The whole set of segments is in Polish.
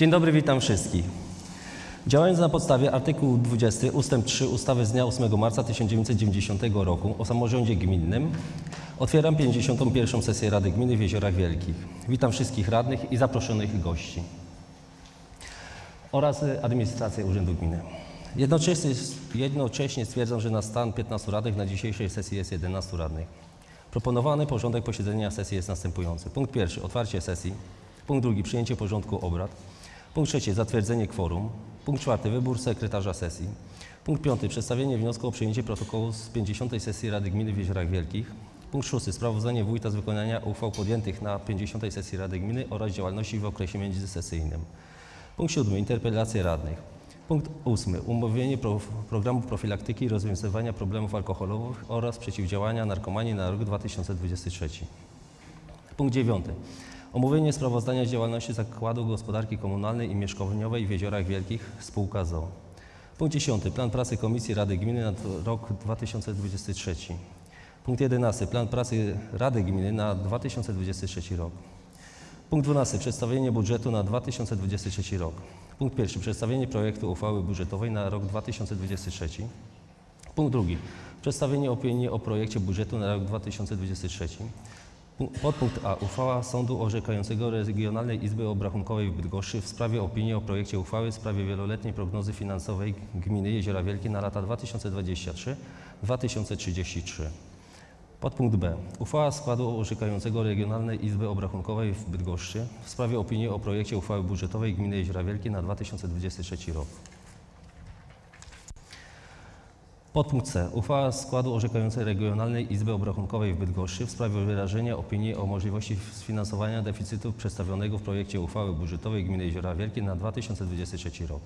Dzień dobry, witam wszystkich. Działając na podstawie artykułu 20 ust. 3 ustawy z dnia 8 marca 1990 roku o samorządzie gminnym otwieram 51. sesję Rady Gminy w Jeziorach Wielkich. Witam wszystkich radnych i zaproszonych gości oraz administrację Urzędu Gminy. Jednocześnie, jednocześnie stwierdzam, że na stan 15 radnych na dzisiejszej sesji jest 11 radnych. Proponowany porządek posiedzenia sesji jest następujący. Punkt pierwszy otwarcie sesji. Punkt drugi przyjęcie porządku obrad. Punkt trzeci zatwierdzenie kworum. Punkt czwarty wybór sekretarza sesji. Punkt piąty przedstawienie wniosku o przyjęcie protokołu z 50. sesji Rady Gminy w Jeziorach Wielkich. Punkt szósty sprawozdanie wójta z wykonania uchwał podjętych na 50. sesji Rady Gminy oraz działalności w okresie międzysesyjnym. Punkt siódmy interpelacje radnych. Punkt ósmy umówienie pro, programu profilaktyki i rozwiązywania problemów alkoholowych oraz przeciwdziałania narkomanii na rok 2023. Punkt dziewiąty. Omówienie sprawozdania z działalności Zakładu Gospodarki Komunalnej i Mieszkaniowej w Jeziorach Wielkich spółka ZOO. Punkt 10. Plan pracy Komisji Rady Gminy na rok 2023. Punkt 11. Plan pracy Rady Gminy na 2023 rok. Punkt 12. Przedstawienie budżetu na 2023 rok. Punkt 1. Przedstawienie projektu uchwały budżetowej na rok 2023. Punkt 2. Przedstawienie opinii o projekcie budżetu na rok 2023. Pu- Podpunkt A. Uchwała Sądu Orzekającego Regionalnej Izby Obrachunkowej w Bydgoszczy w sprawie opinii o projekcie uchwały w sprawie wieloletniej prognozy finansowej gminy Jeziora Wielkie na lata 2023-2033. Podpunkt B. Uchwała składu orzekającego Regionalnej Izby Obrachunkowej w Bydgoszczy w sprawie opinii o projekcie uchwały budżetowej gminy Jeziora Wielkie na 2023 rok. Podpunkt C. Uchwała składu orzekającej Regionalnej Izby Obrachunkowej w Bydgoszczy w sprawie wyrażenia opinii o możliwości sfinansowania deficytu przedstawionego w projekcie uchwały budżetowej gminy Jeziora Wielkie na 2023 rok.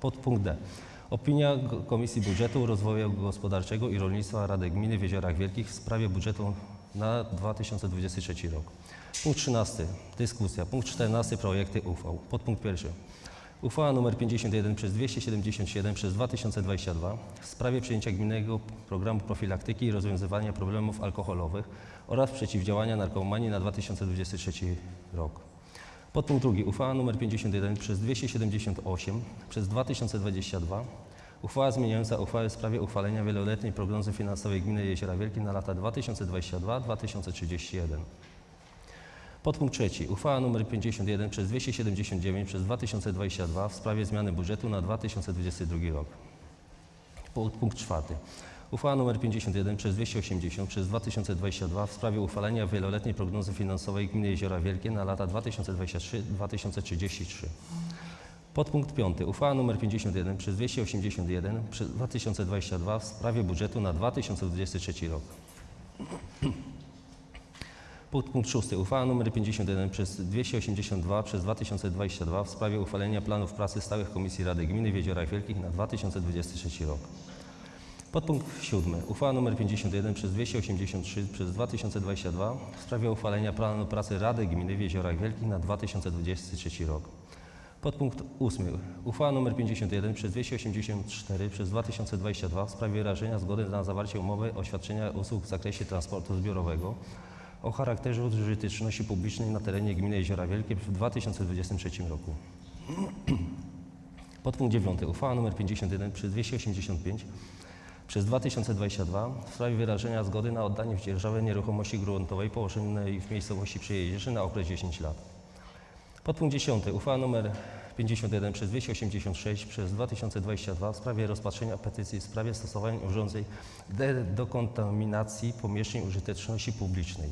Podpunkt D. Opinia Komisji Budżetu, Rozwoju Gospodarczego i Rolnictwa Rady Gminy w Jeziorach Wielkich w sprawie budżetu na 2023 rok. Punkt 13. Dyskusja. Punkt 14. Projekty uchwał. Podpunkt pierwszy. Uchwała nr 51 przez 277 przez 2022 w sprawie przyjęcia gminnego programu profilaktyki i rozwiązywania problemów alkoholowych oraz przeciwdziałania narkomanii na 2023 rok. Podpunkt drugi. Uchwała nr 51 przez 278 przez 2022. Uchwała zmieniająca uchwałę w sprawie uchwalenia wieloletniej prognozy finansowej gminy Jeziora Wielkie na lata 2022-2031. Podpunkt trzeci. Uchwała nr 51 przez 279 przez 2022 w sprawie zmiany budżetu na 2022 rok. Podpunkt czwarty. Uchwała nr 51 przez 280 przez 2022 w sprawie uchwalenia wieloletniej prognozy finansowej gminy Jeziora Wielkie na lata 2023-2033. Podpunkt piąty. Uchwała nr 51 przez 281 przez 2022 w sprawie budżetu na 2023 rok. Podpunkt szósty. Uchwała nr 51 przez 282 przez 2022 w sprawie uchwalenia planów pracy stałych Komisji Rady Gminy w Jeziorach Wielkich na 2023 rok. Podpunkt siódmy. Uchwała nr 51 przez 283 przez 2022 w sprawie uchwalenia planu pracy Rady Gminy w Jeziorach Wielkich na 2023 rok. Podpunkt ósmy. Uchwała nr 51 przez 284 przez 2022 w sprawie wyrażenia zgody na zawarcie umowy o świadczenia usług w zakresie transportu zbiorowego o charakterze użyteczności publicznej na terenie gminy Jeziora Wielkie w 2023 roku. Podpunkt 9. Uchwała nr 51 przez 285 przez 2022 w sprawie wyrażenia zgody na oddanie w dzierżawę nieruchomości gruntowej położonej w miejscowości Przyjeździerzy na okres 10 lat. Podpunkt 10. Uchwała nr 51 przez 286 przez 2022 w sprawie rozpatrzenia petycji w sprawie stosowania urządzeń de- dekontaminacji pomieszczeń użyteczności publicznej.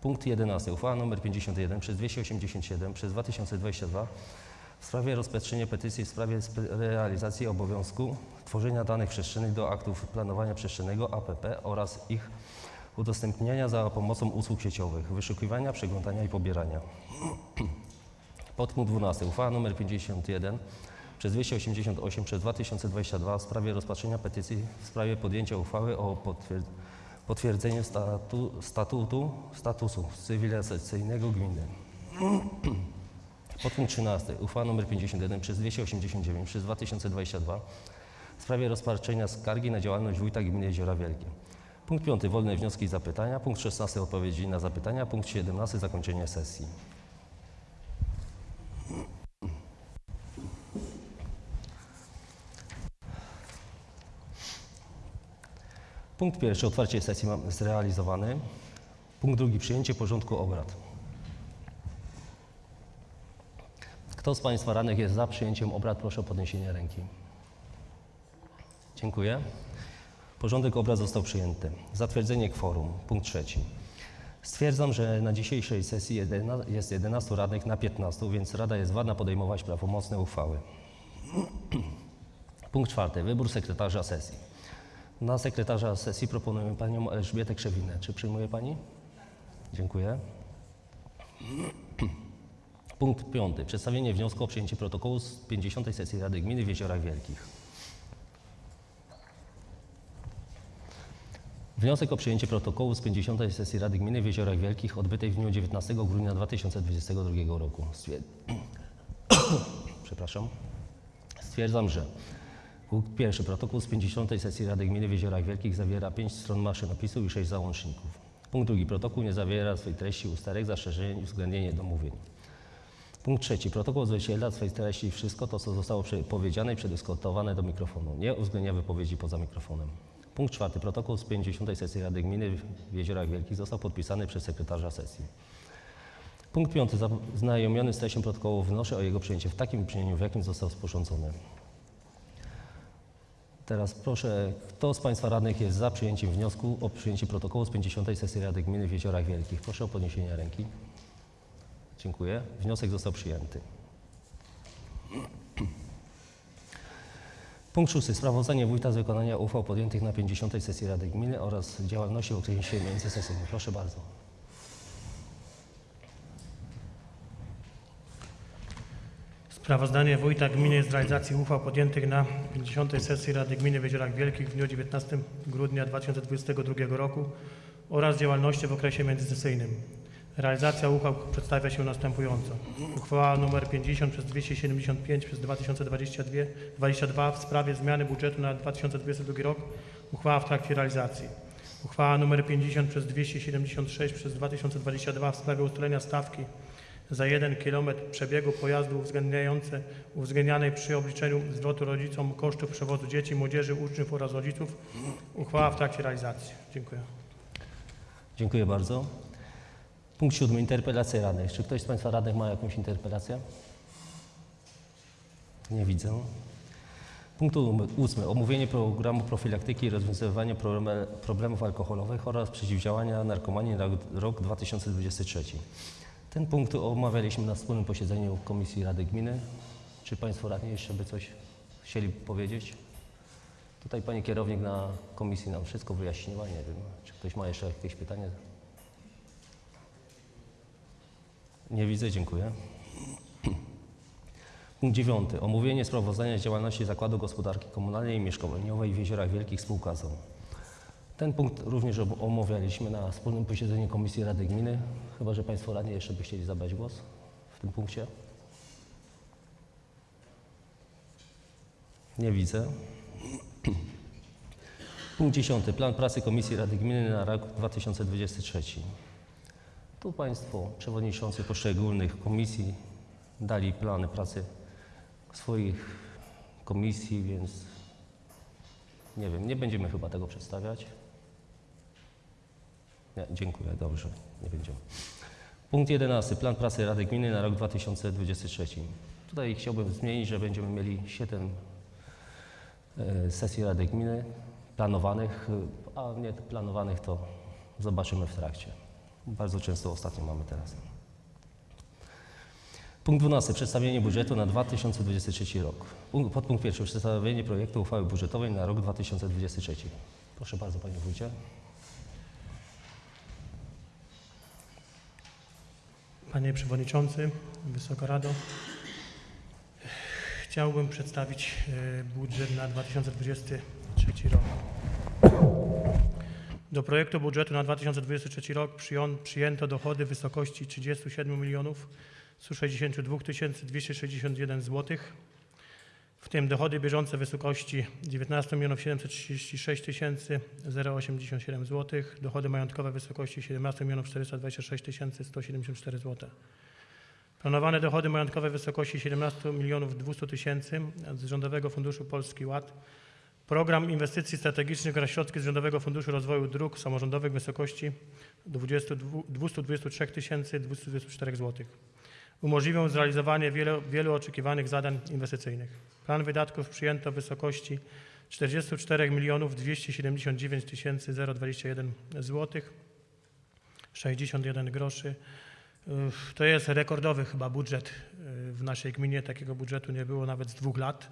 Punkt 11. Uchwała nr 51 przez 287 przez 2022 w sprawie rozpatrzenia petycji w sprawie realizacji obowiązku tworzenia danych przestrzennych do aktów planowania przestrzennego APP oraz ich udostępniania za pomocą usług sieciowych, wyszukiwania, przeglądania i pobierania. Podpunkt 12. Uchwała nr 51 przez 288 przez 2022 w sprawie rozpatrzenia petycji w sprawie podjęcia uchwały o potwier- potwierdzeniu statu, statutu, statusu cywilizacyjnego gminy. Podpunkt 13. Uchwała nr 51 przez 289 przez 2022 w sprawie rozpatrzenia skargi na działalność wójta gminy Jeziora Wielkie. Punkt 5. Wolne wnioski i zapytania. Punkt 16. Odpowiedzi na zapytania. Punkt 17. Zakończenie sesji. Punkt pierwszy, otwarcie sesji mam zrealizowany. Punkt drugi, przyjęcie porządku obrad. Kto z Państwa radnych jest za przyjęciem obrad, proszę o podniesienie ręki. Dziękuję. Porządek obrad został przyjęty. Zatwierdzenie kworum. Punkt trzeci. Stwierdzam, że na dzisiejszej sesji jest 11 radnych na 15, więc Rada jest wadna podejmować prawomocne uchwały. Punkt czwarty. Wybór sekretarza sesji. Na sekretarza sesji proponujemy panią Elżbietę Krzewinę. Czy przyjmuje pani? Dziękuję. Punkt piąty. Przedstawienie wniosku o przyjęcie protokołu z 50. sesji Rady Gminy w Jeziorach Wielkich. Wniosek o przyjęcie protokołu z 50. sesji Rady Gminy w Jeziorach Wielkich odbytej w dniu 19 grudnia 2022 roku. Przepraszam. Stwierdzam, że punkt pierwszy protokół z 50. sesji Rady Gminy w Jeziorach Wielkich zawiera 5 stron maszynopisu i 6 załączników. Punkt drugi protokół nie zawiera swej treści ustalek, zastrzeżeń i uwzględnienie domówień. Punkt trzeci. Protokół odzwierciedla w swej treści wszystko to, co zostało powiedziane i przedyskutowane do mikrofonu. Nie uwzględnia wypowiedzi poza mikrofonem. Punkt czwarty. Protokół z 50. sesji Rady Gminy w Jeziorach Wielkich został podpisany przez sekretarza sesji. Punkt piąty. Zaznajomiony z treścią protokołu wnoszę o jego przyjęcie w takim brzmieniu, w jakim został sporządzony. Teraz proszę, kto z Państwa radnych jest za przyjęciem wniosku o przyjęcie protokołu z 50. sesji Rady Gminy w Jeziorach Wielkich? Proszę o podniesienie ręki. Dziękuję. Wniosek został przyjęty. Punkt szósty. Sprawozdanie wójta z wykonania uchwał podjętych na 50. sesji Rady Gminy oraz działalności w okresie międzysesyjnym. Proszę bardzo. Sprawozdanie Wójta Gminy z realizacji uchwał podjętych na 50. sesji Rady Gminy w Jeziorach Wielkich w dniu 19 grudnia 2022 roku oraz działalności w okresie międzysesyjnym. Realizacja uchwał przedstawia się następująco. Uchwała nr 50 przez 275 przez 2022 22 w sprawie zmiany budżetu na 2022 rok. Uchwała w trakcie realizacji. Uchwała nr 50 przez 276 przez 2022 w sprawie ustalenia stawki za 1 km przebiegu pojazdu uwzględniające, uwzględnianej przy obliczeniu zwrotu rodzicom kosztów przewozu dzieci, młodzieży, uczniów oraz rodziców. Uchwała w trakcie realizacji. Dziękuję. Dziękuję bardzo. Punkt siódmy. Interpelacje radnych. Czy ktoś z Państwa radnych ma jakąś interpelację? Nie widzę. Punkt ósmy. Omówienie programu profilaktyki i rozwiązywania problemów alkoholowych oraz przeciwdziałania narkomanii na rok 2023. Ten punkt omawialiśmy na wspólnym posiedzeniu Komisji Rady Gminy. Czy Państwo radni jeszcze by coś chcieli powiedzieć? Tutaj Pani kierownik na komisji nam wszystko wyjaśniła. Nie wiem, czy ktoś ma jeszcze jakieś pytania? Nie widzę, dziękuję. Punkt dziewiąty. Omówienie sprawozdania z działalności Zakładu Gospodarki Komunalnej i Mieszkaniowej w Jeziorach Wielkich spółka ZOO. Ten punkt również omawialiśmy na wspólnym posiedzeniu Komisji Rady Gminy. Chyba, że Państwo radni jeszcze by chcieli zabrać głos w tym punkcie. Nie widzę. Punkt 10. Plan pracy Komisji Rady Gminy na rok 2023. Tu Państwo, przewodniczący poszczególnych komisji, dali plany pracy swoich komisji, więc nie wiem, nie będziemy chyba tego przedstawiać. Nie, dziękuję, dobrze, nie będziemy. Punkt 11. Plan pracy Rady Gminy na rok 2023. Tutaj chciałbym zmienić, że będziemy mieli 7 e, sesji Rady Gminy planowanych, a nie planowanych to zobaczymy w trakcie. Bardzo często ostatnio mamy teraz. Punkt 12. Przedstawienie budżetu na 2023 rok. Punkt- Podpunkt pierwszy. Przedstawienie projektu uchwały budżetowej na rok 2023. Proszę bardzo, Panie Wójcie. Panie Przewodniczący, Wysoka Rado. Chciałbym przedstawić e, budżet na 2023 rok. Do projektu budżetu na 2023 rok przyjęto dochody w wysokości 37 milionów 162 261 zł, w tym dochody bieżące w wysokości 19 milionów 736 087 zł, dochody majątkowe w wysokości 17 milionów 426 174 zł. Planowane dochody majątkowe w wysokości 17 milionów 200 tysięcy z Rządowego Funduszu Polski Ład Program Inwestycji Strategicznych oraz środki z Rządowego Funduszu Rozwoju Dróg Samorządowych w wysokości 22 223 224 zł. Umożliwią zrealizowanie wielu, wielu oczekiwanych zadań inwestycyjnych. Plan wydatków przyjęto w wysokości 44 279 021 zł. 61 groszy. To jest rekordowy chyba budżet y, w naszej gminie. Takiego budżetu nie było nawet z dwóch lat.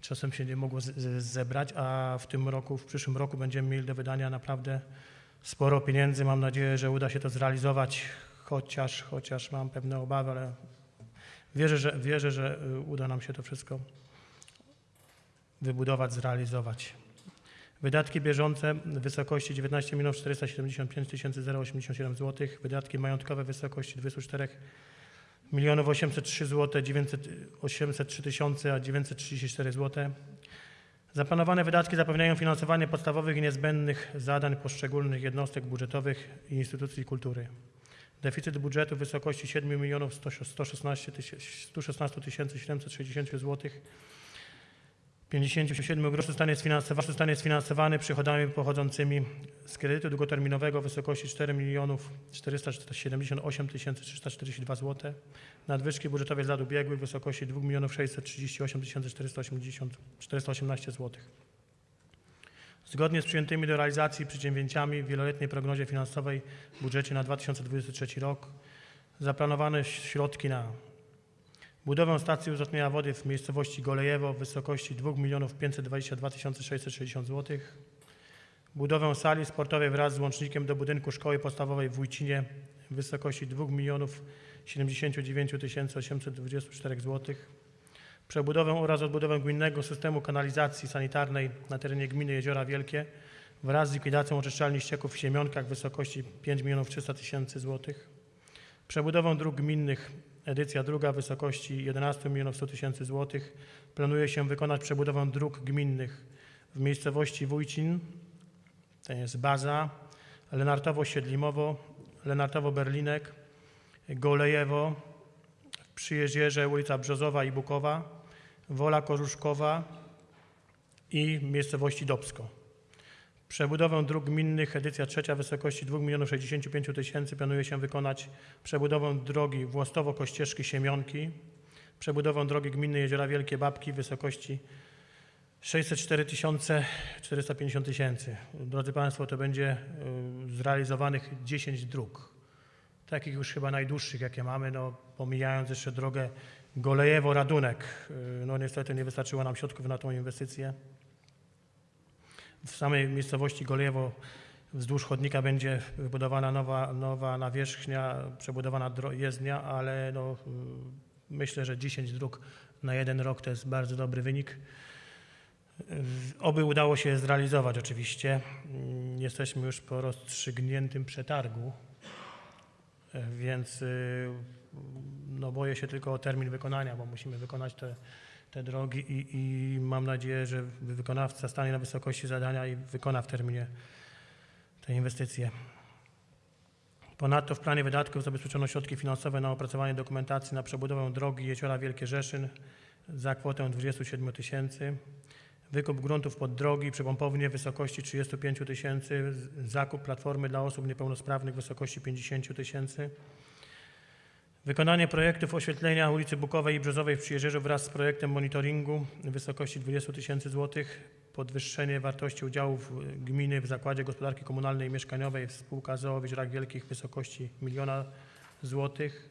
Czasem się nie mogło zebrać, a w tym roku, w przyszłym roku będziemy mieli do wydania naprawdę sporo pieniędzy. Mam nadzieję, że uda się to zrealizować, chociaż, chociaż mam pewne obawy, ale wierzę, że, wierzę, że y, uda nam się to wszystko wybudować, zrealizować. Wydatki bieżące w wysokości 19 475 087 zł. Wydatki majątkowe w wysokości 24 milionów 803 zł, 900, 803 tysiące, a 934 zł. Zaplanowane wydatki zapewniają finansowanie podstawowych i niezbędnych zadań poszczególnych jednostek budżetowych i instytucji kultury. Deficyt budżetu w wysokości 7 milionów 116 116 760 zł 57 groszy zostanie sfinansowany, zostanie sfinansowany przychodami pochodzącymi z kredytu długoterminowego w wysokości 4 milionów 478 342 zł. Nadwyżki budżetowe z lat ubiegłych w wysokości 2 milionów 638 480 418 zł. Zgodnie z przyjętymi do realizacji przedsięwzięciami w wieloletniej prognozie finansowej w budżecie na 2023 rok zaplanowane środki na Budowę stacji uzdatniania wody w miejscowości Golejewo w wysokości 2 522 660 zł. Budowę sali sportowej wraz z łącznikiem do budynku szkoły podstawowej w Wójcinie w wysokości 2 79 824 zł. Przebudowę oraz odbudowę gminnego systemu kanalizacji sanitarnej na terenie gminy Jeziora Wielkie wraz z likwidacją oczyszczalni ścieków w Siemionkach w wysokości 5 300 tysięcy złotych. Przebudowę dróg gminnych edycja druga w wysokości 11 milionów 100 tysięcy złotych. Planuje się wykonać przebudowę dróg gminnych w miejscowości Wójcin, to jest baza, Lenartowo-Siedlimowo, Lenartowo-Berlinek, Golejewo, przy Jezierze ulica Brzozowa i Bukowa, Wola Korzuszkowa i miejscowości Dobsko. Przebudowę dróg gminnych, edycja trzecia wysokości 2 milionów 65 tysięcy planuje się wykonać przebudowę drogi Włostowo-Kościeżki Siemionki, przebudowę drogi gminnej Jeziora Wielkie Babki wysokości 604 450 tysięcy. Drodzy Państwo, to będzie y, zrealizowanych 10 dróg. Takich już chyba najdłuższych, jakie mamy, no, pomijając jeszcze drogę Golejewo-Radunek. Y, No niestety nie wystarczyło nam środków na tą inwestycję. W samej miejscowości Golejewo wzdłuż chodnika będzie wybudowana nowa, nowa nawierzchnia, przebudowana jezdnia, ale no, y, myślę, że 10 dróg na jeden rok to jest bardzo dobry wynik. Oby udało się zrealizować oczywiście. Mm, Jesteśmy już po rozstrzygniętym przetargu, więc y, no boję się tylko o termin wykonania, bo musimy wykonać te, te drogi i, i mam nadzieję, że wykonawca stanie na wysokości zadania i wykona w terminie te inwestycje. Ponadto w planie wydatków zabezpieczono środki finansowe na opracowanie dokumentacji na przebudowę drogi Jeziora Wielkie Rzeszyn za kwotę 27 tysięcy. Wykup gruntów pod drogi przy pompownie w wysokości 35 tysięcy. Zakup platformy dla osób niepełnosprawnych w wysokości 50 tysięcy. Wykonanie projektów oświetlenia ulicy Bukowej i Brzozowej w Przyjeżdżerzu wraz z projektem monitoringu w wysokości 20 tysięcy złotych. Podwyższenie wartości udziałów gminy w Zakładzie Gospodarki Komunalnej i Mieszkaniowej spółka ZOO w Jeziorach Wielkich w wysokości miliona złotych.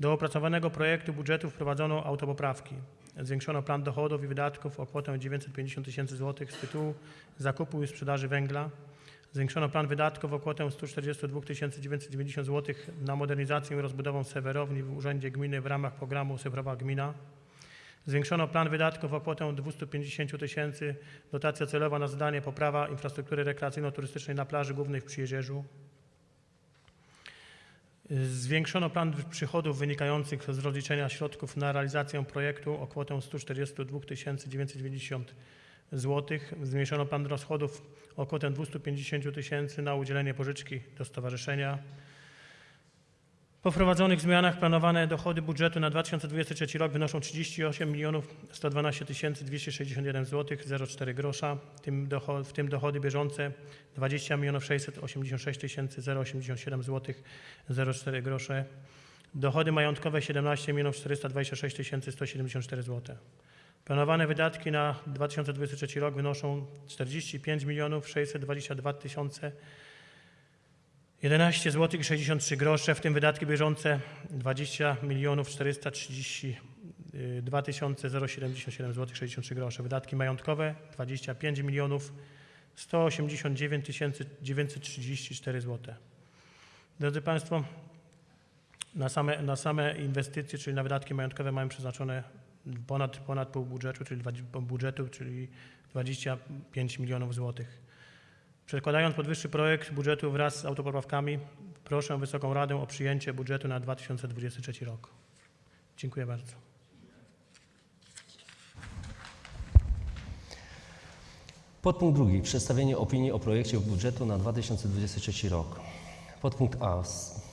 Do opracowanego projektu budżetu wprowadzono autopoprawki. Zwiększono plan dochodów i wydatków o kwotę 950 tysięcy złotych z tytułu zakupu i sprzedaży węgla. Zwiększono plan wydatków o kwotę 142 990 zł na modernizację i rozbudowę sewerowni w Urzędzie Gminy w ramach programu Cyfrowa Gmina. Zwiększono plan wydatków o kwotę 250 tysięcy, dotacja celowa na zadanie poprawa infrastruktury rekreacyjno-turystycznej na plaży głównej w Przyjezierzu. Zwiększono plan przychodów wynikających z rozliczenia środków na realizację projektu o kwotę 142 990 zł. Zmniejszono plan rozchodów o kwotę 250 tysięcy na udzielenie pożyczki do stowarzyszenia. Po wprowadzonych zmianach planowane dochody budżetu na 2023 rok wynoszą 38 112 261 zł 04 grosza, w tym, dochody bieżące 20 686 087 zł 04 grosze, dochody majątkowe 17 426 174 zł. Planowane wydatki na 2023 rok wynoszą 45 622 000 11 zł 63 grosze, w tym wydatki bieżące 20 milionów 432 077 zł 63 grosze. Wydatki majątkowe 25 milionów 189 934 zł. Drodzy Państwo, na same, na same inwestycje, czyli na wydatki majątkowe mamy przeznaczone ponad, ponad pół budżetu, czyli, dwa- pół budżetu, czyli 25 milionów złotych. Przedkładając podwyższy projekt budżetu wraz z autopoprawkami, proszę Wysoką Radę o przyjęcie budżetu na 2023 rok. Dziękuję bardzo. Podpunkt drugi. Przedstawienie opinii o projekcie budżetu na 2023 rok. Podpunkt A.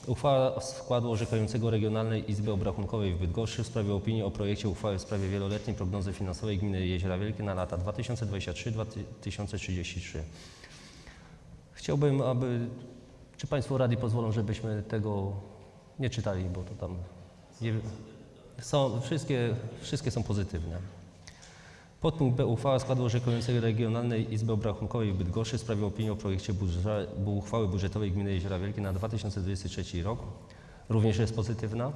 Uchwała składu orzekającego Regionalnej Izby Obrachunkowej w Bydgoszczy w sprawie opinii o projekcie uchwały w sprawie wieloletniej prognozy finansowej gminy Jeziora Wielkie na lata 2023-2033. Chciałbym, aby... Czy Państwo Rady pozwolą, żebyśmy tego nie czytali, bo to tam... Nie, są, wszystkie, wszystkie są pozytywne. Podpunkt B. Uchwała składu orzekającego Regionalnej Izby Obrachunkowej w Bydgoszczy w sprawie opinii o projekcie budże- bu- uchwały budżetowej gminy Jeziora Wielkie na 2023 rok. Również jest pozytywna.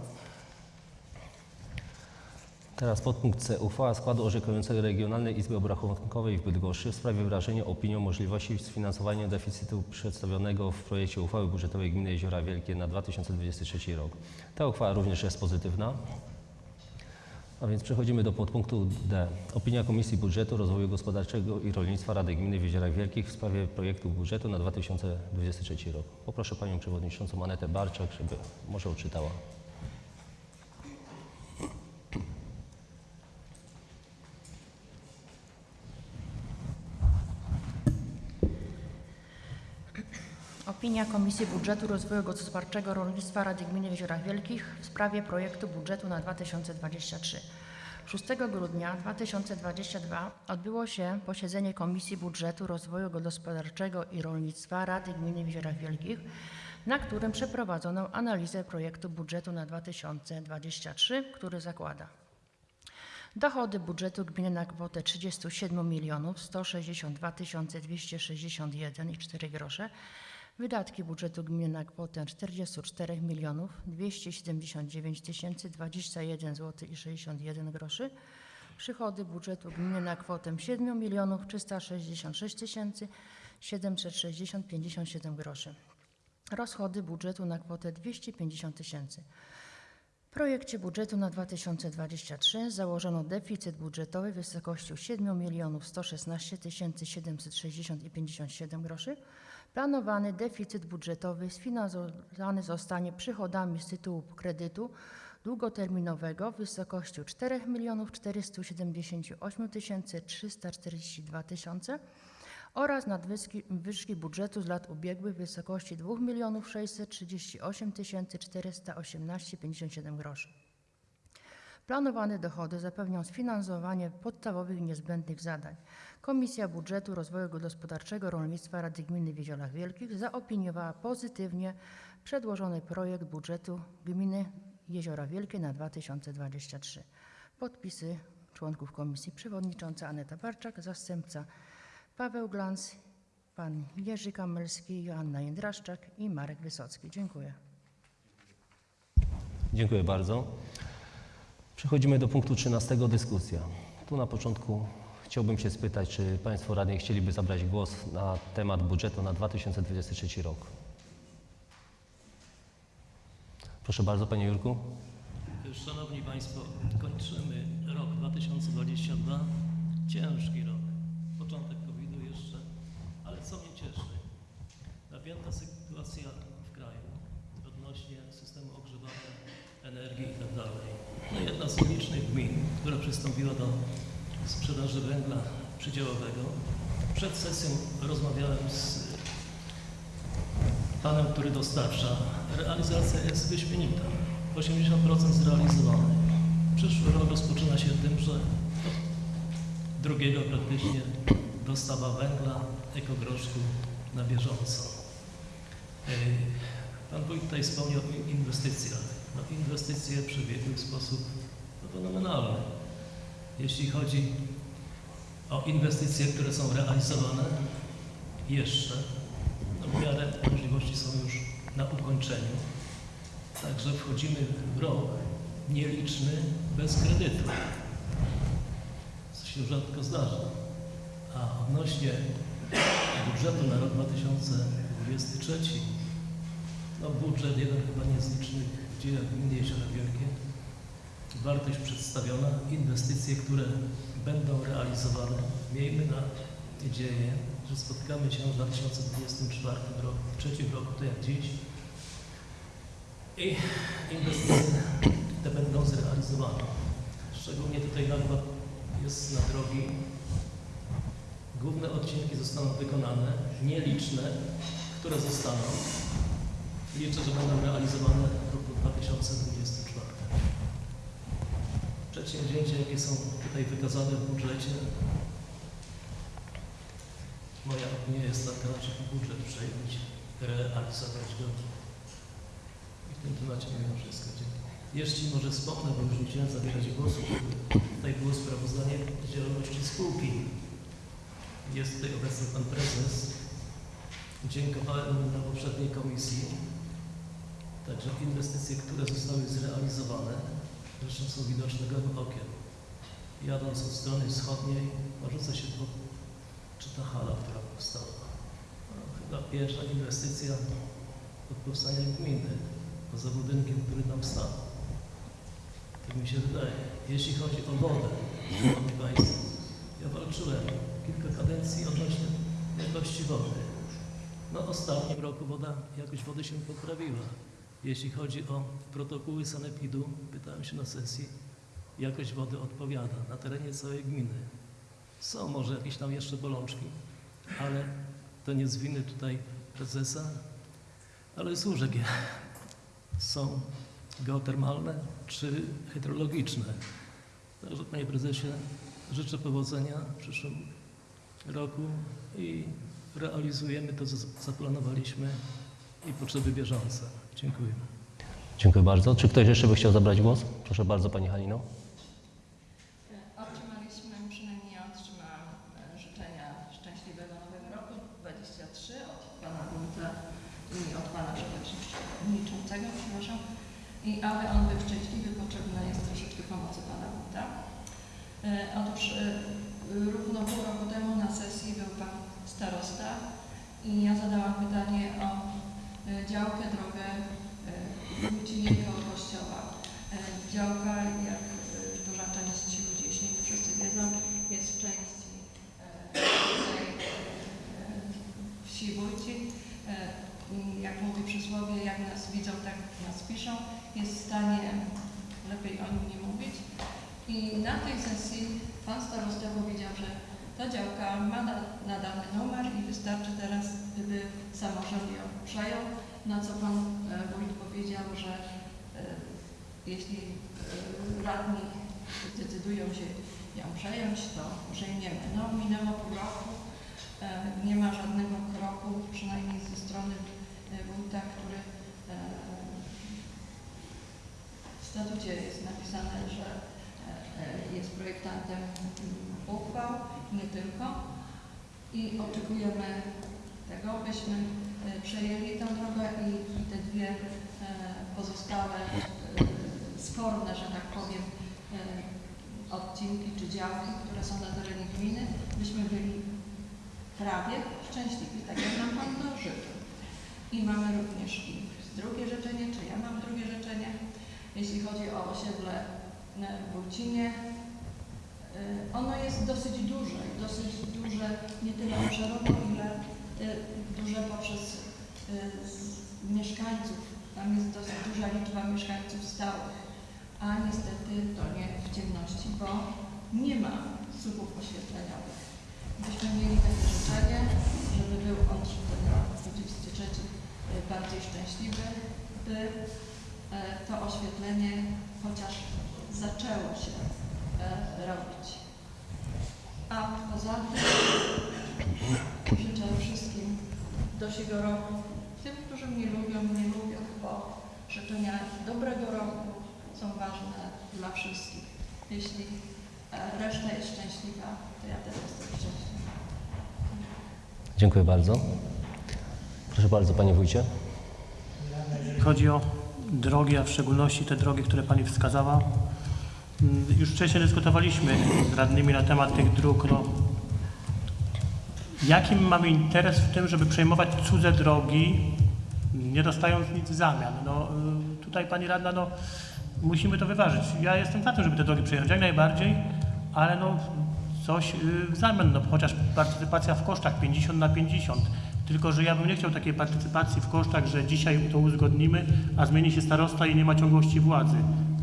Teraz podpunkt C. Uchwała składu orzekającego Regionalnej Izby Obrachunkowej w Bydgoszczy w sprawie wyrażenia opinii o możliwości sfinansowania deficytu przedstawionego w projekcie uchwały budżetowej gminy Jeziora Wielkie na 2023 rok. Ta uchwała również jest pozytywna. A więc przechodzimy do podpunktu D. Opinia Komisji Budżetu Rozwoju Gospodarczego i Rolnictwa Rady Gminy w Jeziorach Wielkich w sprawie projektu budżetu na 2023 rok. Poproszę Panią Przewodniczącą Anetę Barczak, żeby może odczytała. Opinia Komisji Budżetu Rozwoju Gospodarczego Rolnictwa Rady Gminy w Jeziorach Wielkich w sprawie projektu budżetu na 2023. 6 grudnia 2022 odbyło się posiedzenie Komisji Budżetu Rozwoju Gospodarczego i Rolnictwa Rady Gminy w Jeziorach Wielkich, na którym przeprowadzono analizę projektu budżetu na 2023, który zakłada Dochody budżetu gminy na kwotę 37 milionów 162 261,4 grosze. Wydatki budżetu gminy na kwotę 44 milionów 279 021 zł i 61 groszy. Przychody budżetu gminy na kwotę 7 milionów 366 760 57 groszy. Rozchody budżetu na kwotę 250 tysięcy. W projekcie budżetu na 2023 założono deficyt budżetowy w wysokości 7 milionów 116 760 i 57 groszy. Planowany deficyt budżetowy sfinansowany zostanie przychodami z tytułu kredytu długoterminowego w wysokości 4 milionów 478 342 tysiące oraz nadwyżki wyżki budżetu z lat ubiegłych w wysokości 2 milionów 638 418,57 groszy. Planowane dochody zapewnią sfinansowanie podstawowych niezbędnych zadań. Komisja Budżetu Rozwoju Gospodarczego Rolnictwa Rady Gminy w Jeziorach Wielkich zaopiniowała pozytywnie przedłożony projekt budżetu gminy Jeziora Wielkie na 2023. Podpisy członków komisji przewodnicząca Aneta Barczak, zastępca Paweł Glans, pan Jerzy Kamelski, Joanna Jędraszczak i Marek Wysocki. Dziękuję. Dziękuję bardzo. Przechodzimy do punktu 13. Dyskusja. Tu na początku chciałbym się spytać, czy Państwo radni chcieliby zabrać głos na temat budżetu na 2023 rok. Proszę bardzo, Panie Jurku. Szanowni Państwo, kończymy rok 2022. Ciężki rok. Początek COVID-u jeszcze, ale co mnie cieszy? Napięta sytuacja w kraju odnośnie systemu ogrzewania, energii i tak dalej. Jedna z licznych gmin, która przystąpiła do sprzedaży węgla przydziałowego. Przed sesją rozmawiałem z panem, który dostarcza, realizacja jest wyśmienita. 80% zrealizowane. Przyszły rok rozpoczyna się tym, że od drugiego praktycznie dostawa węgla, ekogroszku na bieżąco. Pan wójt tutaj wspomniał o inwestycjach. No, inwestycje przebiegły w sposób no, fenomenalny. Jeśli chodzi o inwestycje, które są realizowane jeszcze, no, w miarę możliwości są już na ukończeniu. Także wchodzimy w rok nieliczny bez kredytu, co się rzadko zdarza. A odnośnie budżetu na rok 2023, no budżet jeden chyba niezlicznych w dziejach gminy Jeziora Wielkie. Wartość przedstawiona, inwestycje, które będą realizowane. Miejmy nadzieję, że spotkamy się w 2024 roku, w trzecim roku, to jak dziś. I inwestycje te będą zrealizowane. Szczególnie tutaj nakład jest na drogi. Główne odcinki zostaną wykonane, nieliczne, które zostaną. Liczę, że będą realizowane 2024. Przedsięwzięcia, jakie są tutaj wykazane w budżecie, moja opinia jest taka, żeby budżet przejąć, realizować go. I w tym temacie mówię wszystko. Dziękuję. Jeśli może wspomnę, bo już nie chciałem zabierać głosu, tutaj było sprawozdanie działalności spółki. Jest tutaj obecny pan prezes. Dziękowałem na poprzedniej komisji. Także inwestycje, które zostały zrealizowane, zresztą są widoczne gołym okiem. Jadąc od strony wschodniej, rzuca się po, czy ta hala, która powstała. No, chyba pierwsza inwestycja od powstania gminy, poza budynkiem, który tam stał. Tak mi się wydaje. Jeśli chodzi o wodę, Szanowni Państwo, ja walczyłem kilka kadencji odnośnie jakości wody. No ostatnim roku woda, jakość wody się poprawiła. Jeśli chodzi o protokoły sanepidu, pytałem się na sesji, jakość wody odpowiada na terenie całej gminy. Są może jakieś tam jeszcze bolączki, ale to nie z winy tutaj prezesa, ale z łóżek są geotermalne czy hydrologiczne. Także Panie Prezesie, życzę powodzenia w przyszłym roku i realizujemy to, co zaplanowaliśmy i potrzeby bieżące. Dziękuję. Dziękuję bardzo. Czy ktoś jeszcze by chciał zabrać głos? Proszę bardzo, Pani Halino. Otrzymaliśmy, przynajmniej ja otrzymałam e, życzenia szczęśliwego nowego roku 23 od pana wójta i od pana przewodniczącego, przepraszam. I aby on był szczęśliwy, potrzebna jest troszeczkę pomocy pana wójta. E, Otóż e, równo pół roku temu na sesji był pan starosta i ja zadałam pytanie o działkę, drogę e, Wójcinie koło kościoła. E, Działka, jak e, duża część ludzi, jeśli nie wszyscy wiedzą, jest w części e, e, wsi Wójcin. E, i Jak mówi przysłowie, jak nas widzą, tak nas piszą. Jest w stanie, lepiej o nim nie mówić. I na tej sesji pan starosta powiedział, że ta działka ma na- nadany numer i wystarczy teraz, gdyby samorząd ją przejął. Na co pan e, wójt powiedział, że e, jeśli e, radni zdecydują się ją przejąć, to przejmiemy. No, minęło pół roku, nie ma żadnego kroku, przynajmniej ze strony wójta, który w statucie jest napisane, że jest projektantem uchwał, nie tylko. I oczekujemy tego, byśmy przejęli tę drogę i te dwie e, pozostałe e, sporne, że tak powiem, e, odcinki czy działki, które są na terenie gminy, byśmy byli prawie szczęśliwi, tak jak nam Pan to życzył. I mamy również i drugie życzenie, czy ja mam drugie życzenie, jeśli chodzi o osiedle e, w Wójcinie. E, Ono jest dosyć duże, dosyć duże nie tyle obszarowo, ile e, duże poprzez z- mieszkańców. Tam jest dosyć duża liczba mieszkańców stałych, a niestety to nie w ciemności, bo nie ma słupów oświetleniowych. Byśmy mieli takie życzenie, żeby był on ten rok 23 bardziej szczęśliwy, by e, to oświetlenie chociaż zaczęło się robić. A poza tym życzę wszystkim dosiego roku, tym, którzy mnie lubią, mnie lubią, bo życzenia dobrego roku są ważne dla wszystkich. Jeśli e, reszta jest szczęśliwa, to ja też jestem szczęśliwa. Dziękuję bardzo. Proszę bardzo, panie wójcie. Jeżeli chodzi o drogi, a w szczególności te drogi, które Pani wskazała, mm, już wcześniej dyskutowaliśmy z radnymi na temat tych dróg. No, jaki my mamy interes w tym, żeby przejmować cudze drogi, nie dostając nic w zamian? No, y, tutaj Pani Radna, no, musimy to wyważyć. Ja jestem za tym, żeby te drogi przejąć jak najbardziej, ale no, coś y, w zamian, no, chociaż partycypacja w kosztach 50 na 50. Tylko, że ja bym nie chciał takiej partycypacji w kosztach, że dzisiaj to uzgodnimy, a zmieni się starosta i nie ma ciągłości władzy.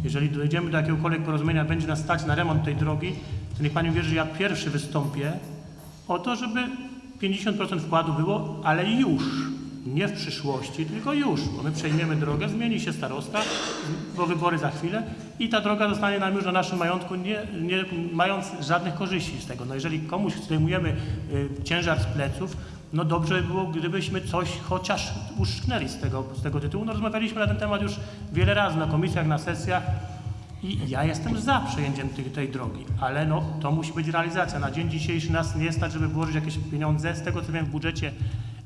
Jeżeli dojdziemy do jakiegokolwiek porozumienia, będzie nas stać na remont tej drogi, to niech Pani wierzy, że ja pierwszy wystąpię o to, żeby 50% wkładu było, ale już. Nie w przyszłości, tylko już, bo my przejmiemy drogę, zmieni się starosta, bo wybory za chwilę i ta droga zostanie nam już na naszym majątku, nie, nie mając żadnych korzyści z tego. No jeżeli komuś zdejmujemy y, ciężar z pleców, no dobrze by było, gdybyśmy coś chociaż uszczknęli z tego, z tego tytułu. No rozmawialiśmy na ten temat już wiele razy na komisjach, na sesjach i ja jestem za przejęciem tej, tej drogi, ale no to musi być realizacja. Na dzień dzisiejszy nas nie stać, żeby włożyć jakieś pieniądze. Z tego co wiem w budżecie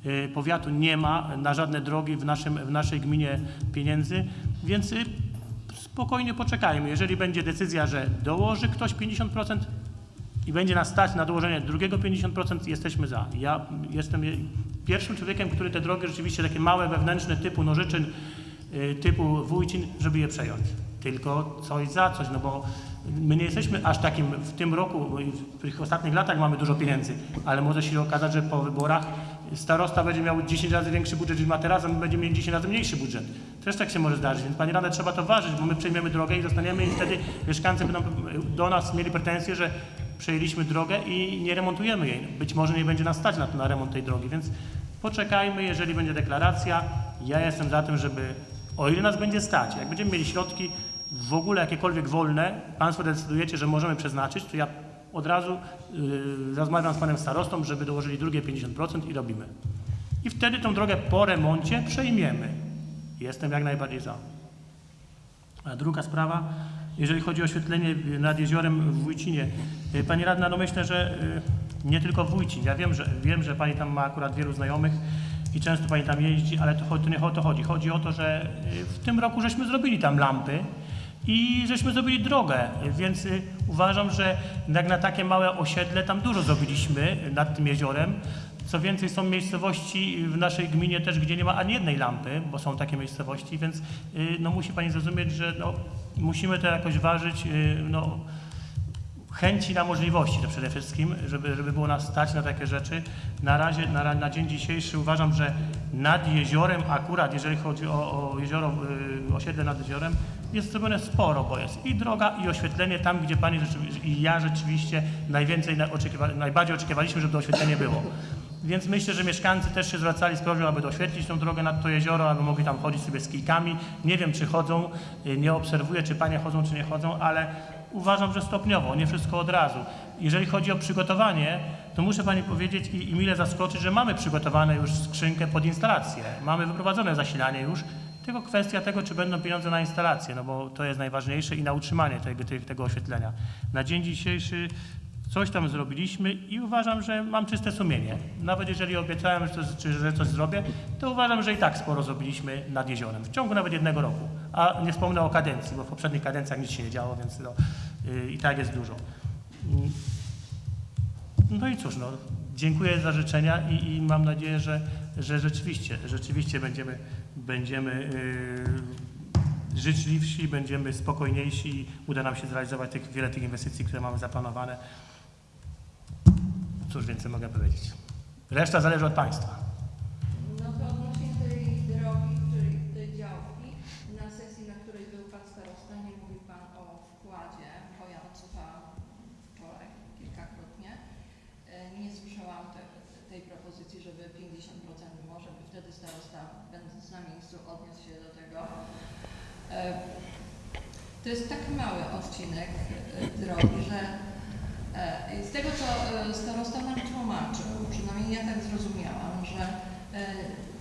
y, powiatu nie ma na żadne drogi w, naszym, w naszej gminie pieniędzy, więc y, spokojnie poczekajmy. Jeżeli będzie decyzja, że dołoży ktoś 50%, i będzie nas stać na dołożenie drugiego 50%, jesteśmy za. Ja jestem je- pierwszym człowiekiem, który te drogi rzeczywiście takie małe, wewnętrzne typu Nożyczyn, y, typu Wójcin, żeby je przejąć. Tylko coś za coś, no bo my nie jesteśmy aż takim w tym roku, w tych ostatnich latach mamy dużo pieniędzy, ale może się okazać, że po wyborach starosta będzie miał 10 razy większy budżet niż ma teraz, a my będziemy mieli 10 razy mniejszy budżet. Też tak się może zdarzyć, więc Pani Rada trzeba to ważyć, bo my przejmiemy drogę i zostaniemy i wtedy mieszkańcy będą do nas mieli pretensje, że przejęliśmy drogę i nie remontujemy jej. Być może nie będzie nas stać na, na remont tej drogi, więc poczekajmy, jeżeli będzie deklaracja. Ja jestem za tym, żeby, o ile nas będzie stać, jak będziemy mieli środki w ogóle jakiekolwiek wolne, Państwo decydujecie, że możemy przeznaczyć, to ja od razu yy, rozmawiam z Panem Starostą, żeby dołożyli drugie 50% i robimy. I wtedy tą drogę po remoncie przejmiemy. Jestem jak najbardziej za. A druga sprawa, jeżeli chodzi o oświetlenie nad jeziorem w Wójcinie. Y, Pani Radna, no myślę, że y, nie tylko Wójcin. Ja wiem, że, wiem, że Pani tam ma akurat wielu znajomych i często Pani tam jeździ, ale to, to nie o to chodzi. Chodzi o to, że y, w tym roku żeśmy zrobili tam lampy i żeśmy zrobili drogę, więc y, uważam, że jak na takie małe osiedle tam dużo zrobiliśmy nad tym jeziorem. Co więcej, są miejscowości w naszej gminie też, gdzie nie ma ani jednej lampy, bo są takie miejscowości, więc y, no, musi Pani zrozumieć, że no, musimy to jakoś ważyć, y, no, chęci na możliwości to przede wszystkim, żeby, żeby było nas stać na takie rzeczy. Na razie, na, na dzień dzisiejszy uważam, że nad jeziorem akurat, jeżeli chodzi o, o jezioro, y, osiedle nad jeziorem, jest zrobione sporo, bo jest i droga, i oświetlenie tam, gdzie Pani i ja rzeczywiście najwięcej na, oczekiwa, najbardziej oczekiwaliśmy, żeby to oświetlenie było. Więc myślę, że mieszkańcy też się zwracali z prośbą, aby doświetlić tą drogę nad to jezioro, aby mogli tam chodzić sobie z kijkami. Nie wiem, czy chodzą, nie obserwuję, czy panie chodzą, czy nie chodzą, ale uważam, że stopniowo, nie wszystko od razu. Jeżeli chodzi o przygotowanie, to muszę pani powiedzieć i, i mile zaskoczyć, że mamy przygotowane już skrzynkę pod instalację. Mamy wyprowadzone zasilanie już, tylko kwestia tego, czy będą pieniądze na instalację, no bo to jest najważniejsze i na utrzymanie tego, tego, oświetlenia. Na dzień dzisiejszy Coś tam zrobiliśmy i uważam, że mam czyste sumienie. Nawet jeżeli obiecałem, że coś, że coś zrobię, to uważam, że i tak sporo zrobiliśmy nad jeziorem. W ciągu nawet jednego roku. A nie wspomnę o kadencji, bo w poprzednich kadencjach nic się nie działo, więc no, y, i tak jest dużo. Mm. No i cóż, no, dziękuję za życzenia i, i mam nadzieję, że, że rzeczywiście, rzeczywiście będziemy, będziemy yy, życzliwsi, będziemy spokojniejsi i uda nam się zrealizować tych, wiele tych inwestycji, które mamy zaplanowane. Cóż więcej mogę powiedzieć. Reszta zależy od Państwa. No to odnośnie tej drogi, czyli tej działki, na sesji, na której był Pan Starosta, nie mówił Pan o wkładzie, bo ja odsłuchałam wczoraj kilkakrotnie. E, Nie słyszałam te, tej propozycji, żeby 50% może by wtedy starosta starosta, będąc na miejscu, odniósł się do tego. E, To jest tak mały odcinek e, drogi, że e, z tego, co e, starosta nam tłumaczył, przynajmniej ja tak zrozumiałam, że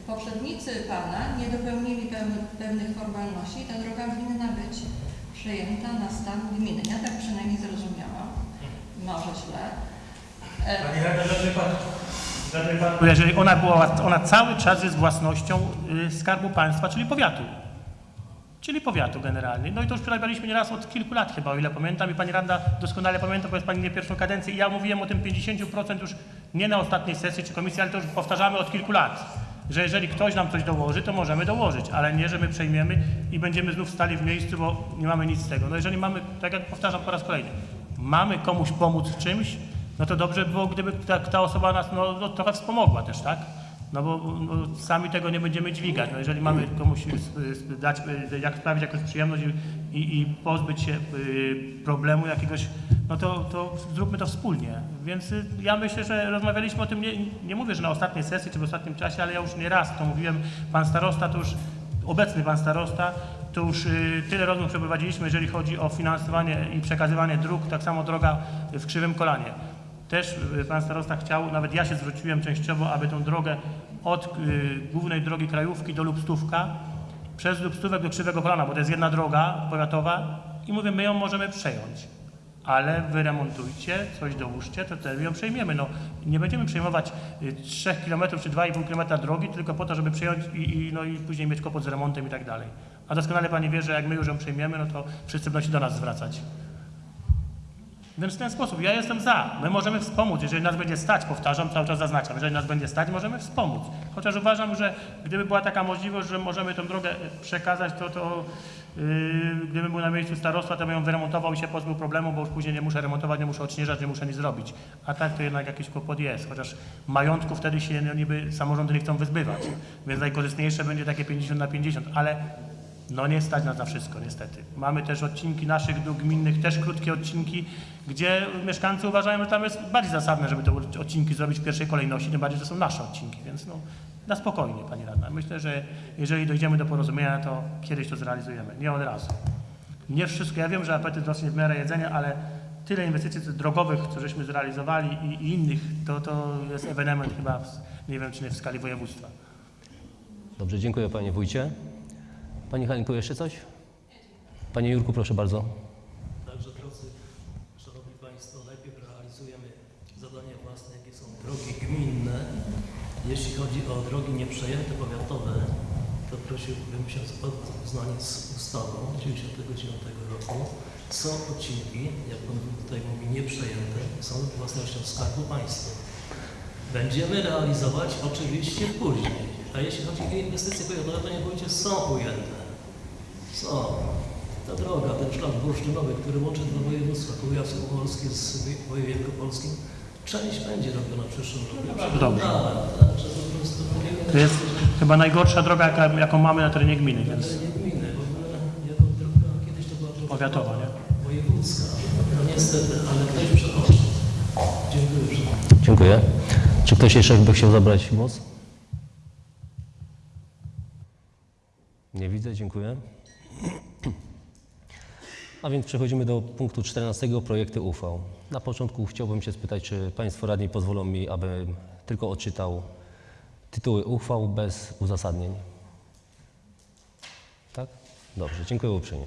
poprzednicy Pana nie dopełnili pewnych formalności i ta droga winna być przejęta na stan gminy. Ja tak przynajmniej zrozumiałam. Może źle. Panie radny, żadny pan, żadny pan... Bo Jeżeli ona była, ona cały czas jest własnością y, Skarbu Państwa, czyli powiatu. Czyli powiatu generalnie. No i to już przerabialiśmy nieraz od kilku lat chyba, o ile pamiętam. I pani radna doskonale pamięta, bo jest pani nie pierwszą kadencję. I ja mówiłem o tym 50% już nie na ostatniej sesji czy komisji, ale to już powtarzamy od kilku lat. Że jeżeli ktoś nam coś dołoży, to możemy dołożyć, ale nie, że my przejmiemy i będziemy znów stali w miejscu, bo nie mamy nic z tego. No jeżeli mamy, tak jak powtarzam po raz kolejny, mamy komuś pomóc w czymś, no to dobrze by było, gdyby ta, ta osoba nas no, no, trochę wspomogła też, tak? No bo no, sami tego nie będziemy dźwigać. No, jeżeli mamy komuś y, y, dać, y, jak sprawić jakąś przyjemność i, i, i pozbyć się problemu jakiegoś, no to, to zróbmy to wspólnie. Więc ja myślę, że rozmawialiśmy o tym, nie, nie mówię, że na ostatniej sesji czy w ostatnim czasie, ale ja już nie raz to mówiłem, pan starosta to już, obecny pan starosta, to już tyle rozmów przeprowadziliśmy, jeżeli chodzi o finansowanie i przekazywanie dróg, tak samo droga w Krzywym Kolanie. Też y, pan starosta chciał, nawet ja się zwróciłem częściowo, aby tą drogę od y, głównej drogi Krajówki do Lubstówka przez Lubstówek do Krzywego Kolana, bo to jest jedna droga powiatowa i mówię, my ją możemy przejąć. Ale wyremontujcie, coś dołóżcie, to wtedy ją przejmiemy. No, nie będziemy przejmować y, 3 km czy 2,5 km drogi tylko po to, żeby przejąć i, i, no, i później mieć kłopot z remontem i tak dalej. A doskonale Pani wie, że jak my już ją przejmiemy, no to wszyscy będą się do nas zwracać. W ten sposób ja jestem za. My możemy wspomóc, jeżeli nas będzie stać, powtarzam, cały czas zaznaczam, jeżeli nas będzie stać, możemy wspomóc. Chociaż uważam, że gdyby była taka możliwość, że możemy tę drogę przekazać, to, to yy, gdybym był na miejscu starostwa, to bym ją wyremontował i się pozbył problemu, bo już później nie muszę remontować, nie muszę odśnieżać, nie muszę nic zrobić. A tak to jednak jakiś kłopot jest, chociaż majątku wtedy się niby samorządy nie chcą wyzbywać. Więc najkorzystniejsze będzie takie 50 na 50, ale no nie stać nas na wszystko, niestety. Mamy też odcinki naszych dróg gminnych, też krótkie odcinki, gdzie mieszkańcy uważają, że tam jest bardziej zasadne, żeby te odcinki zrobić w pierwszej kolejności, tym bardziej, że są nasze odcinki, więc no na spokojnie, Pani Radna. Myślę, że jeżeli dojdziemy do porozumienia, to kiedyś to zrealizujemy, nie od razu. Nie wszystko, ja wiem, że apetyt rośnie w miarę jedzenia, ale tyle inwestycji drogowych, co żeśmy zrealizowali i, i innych, to, to jest ewenement chyba, w, nie wiem, czy nie w skali województwa. Dobrze, dziękuję Panie Wójcie. Pani Halinko, jeszcze coś? Panie Jurku, proszę bardzo. Także drodzy, Szanowni Państwo, najpierw realizujemy zadania własne, jakie są drogi gminne. Jeśli chodzi o drogi nieprzejęte powiatowe, to prosiłbym się o zapoznanie z ustawą 1999 roku. Są odcinki, jak Pan tutaj mówi, nieprzejęte, są własnością Skarbu Państwa. Będziemy realizować oczywiście później. A jeśli chodzi o inwestycje powiatowe, to nie są ujęte. Są. Ta droga, ten szlak bursztynowy, który łączy dwa województwa, kujawsko-pomorskie z województwem wielkopolskim, część będzie robiona w przyszłym roku. Dobrze. Tak, po prostu To jest chyba najgorsza droga, jaka, jaką mamy na terenie gminy, więc nie gminy, w ogóle jako droga, kiedyś to była droga powiatowa, nie? wojewódzka. No niestety, ale ktoś przechodzi. Dziękuję. Dziękuję. Czy ktoś jeszcze by chciał zabrać głos? Nie widzę, dziękuję. A więc przechodzimy do punktu 14, projekty uchwał. Na początku chciałbym się spytać, czy Państwo radni pozwolą mi, abym tylko odczytał tytuły uchwał bez uzasadnień. Tak? Dobrze, dziękuję uprzejmie.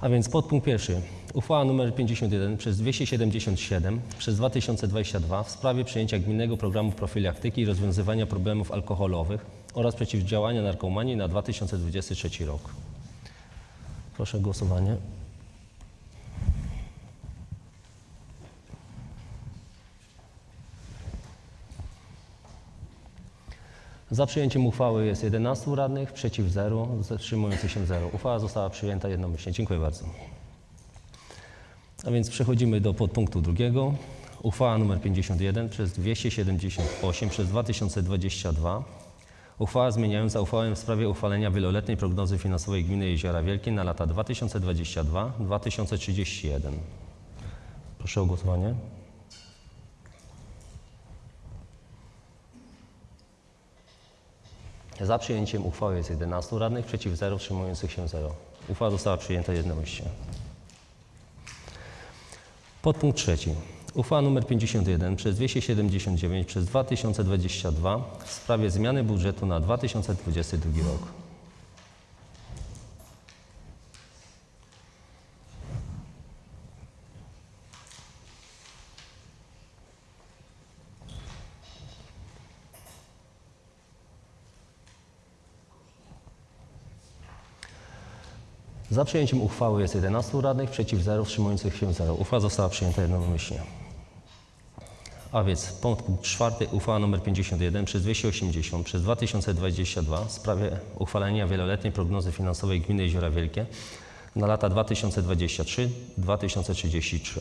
A więc podpunkt pierwszy. Uchwała nr 51 przez 277 przez 2022 w sprawie przyjęcia gminnego programu profilaktyki i rozwiązywania problemów alkoholowych oraz przeciwdziałania narkomanii na 2023 rok. Proszę o głosowanie. Za przyjęciem uchwały jest 11 radnych, przeciw 0, zatrzymujących się 0. Uchwała została przyjęta jednomyślnie. Dziękuję bardzo. A więc przechodzimy do podpunktu drugiego. Uchwała nr 51 przez 278 przez 2022. Uchwała zmieniająca uchwałę w sprawie uchwalenia wieloletniej prognozy finansowej gminy Jeziora Wielkie na lata 2022-2031. Proszę o głosowanie. Za przyjęciem uchwały jest 11 radnych, przeciw 0, wstrzymujących się 0. Uchwała została przyjęta jednomyślnie. Podpunkt trzeci. Uchwała nr 51 przez 279 przez 2022 w sprawie zmiany budżetu na 2022 rok. Za przyjęciem uchwały jest 11 radnych, przeciw 0, wstrzymujących się 0. Uchwała została przyjęta jednomyślnie. A więc punkt czwarty, uchwała nr 51 przez 280 przez 2022 w sprawie uchwalenia wieloletniej prognozy finansowej gminy Jeziora Wielkie na lata 2023-2033.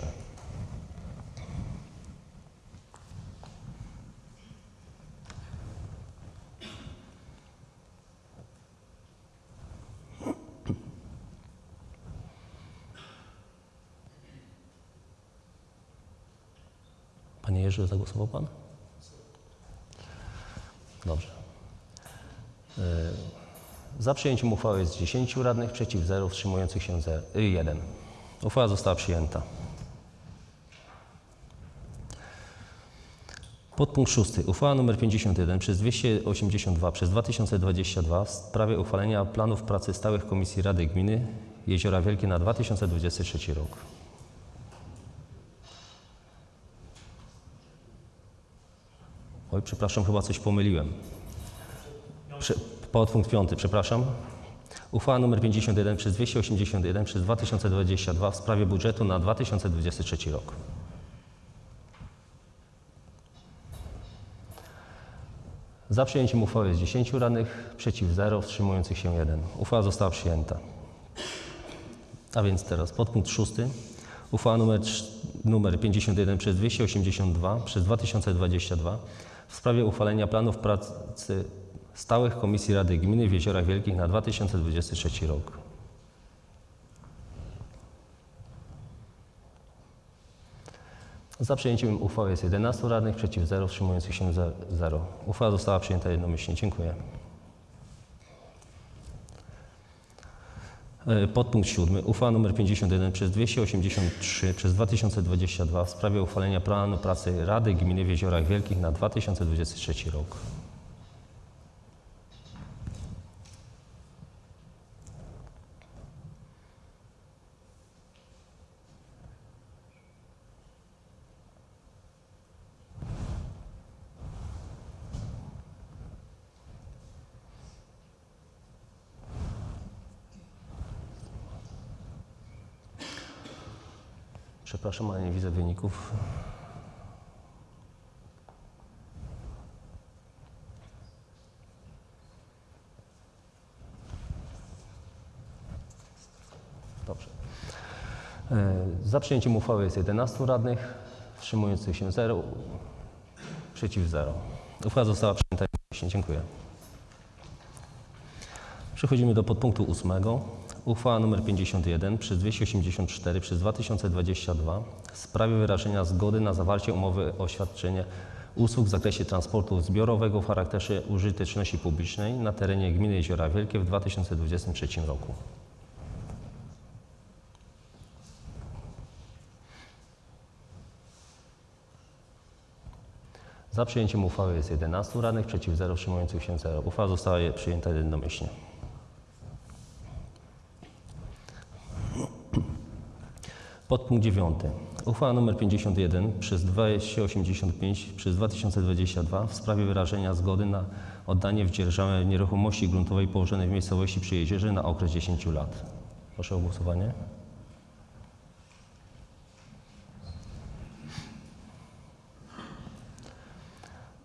Panie Zagłosował Pan? Dobrze. E, Za przyjęciem uchwały jest 10 radnych, przeciw 0, wstrzymujących się 1. Uchwała została przyjęta. Podpunkt szósty. Uchwała nr 51 przez 282 przez 2022 w sprawie uchwalenia planów pracy stałych Komisji Rady Gminy Jeziora Wielkie na 2023 rok. Oj, przepraszam, chyba coś pomyliłem. Prze, podpunkt piąty, przepraszam. Uchwała nr 51 przez 281 przez 2022 w sprawie budżetu na 2023 rok. Za przyjęciem uchwały jest 10 radnych, przeciw 0, wstrzymujących się 1. Uchwała została przyjęta. A więc teraz podpunkt szósty. Uchwała numer, trz- numer 51 przez 282 przez 2022 w sprawie uchwalenia planów pracy stałych Komisji Rady Gminy w Jeziorach Wielkich na 2023 rok. Za przyjęciem uchwały jest 11 radnych, przeciw 0, wstrzymujących się 0. Uchwała została przyjęta jednomyślnie. Dziękuję. Podpunkt siódmy. Uchwała nr 51 przez 283 przez 2022 w sprawie uchwalenia planu pracy Rady Gminy w Jeziorach Wielkich na 2023 rok. Przepraszam, ale nie widzę wyników. Dobrze. E, Za przyjęciem uchwały jest 11 radnych, wstrzymujących się 0, przeciw 0. Uchwała została przyjęta. Dziękuję. Przechodzimy do podpunktu ósmego. Uchwała nr 51 przez 284 przez 2022 w sprawie wyrażenia zgody na zawarcie umowy o świadczenie usług w zakresie transportu zbiorowego w charakterze użyteczności publicznej na terenie gminy Jeziora Wielkie w 2023 roku. Za przyjęciem uchwały jest 11 radnych, przeciw 0, wstrzymujących się 0. Uchwała została przyjęta jednomyślnie. Podpunkt 9. Uchwała nr 51 przez 285 przez 2022 w sprawie wyrażenia zgody na oddanie w dzierżawę nieruchomości gruntowej położonej w miejscowości przy jeziorze na okres 10 lat. Proszę o głosowanie.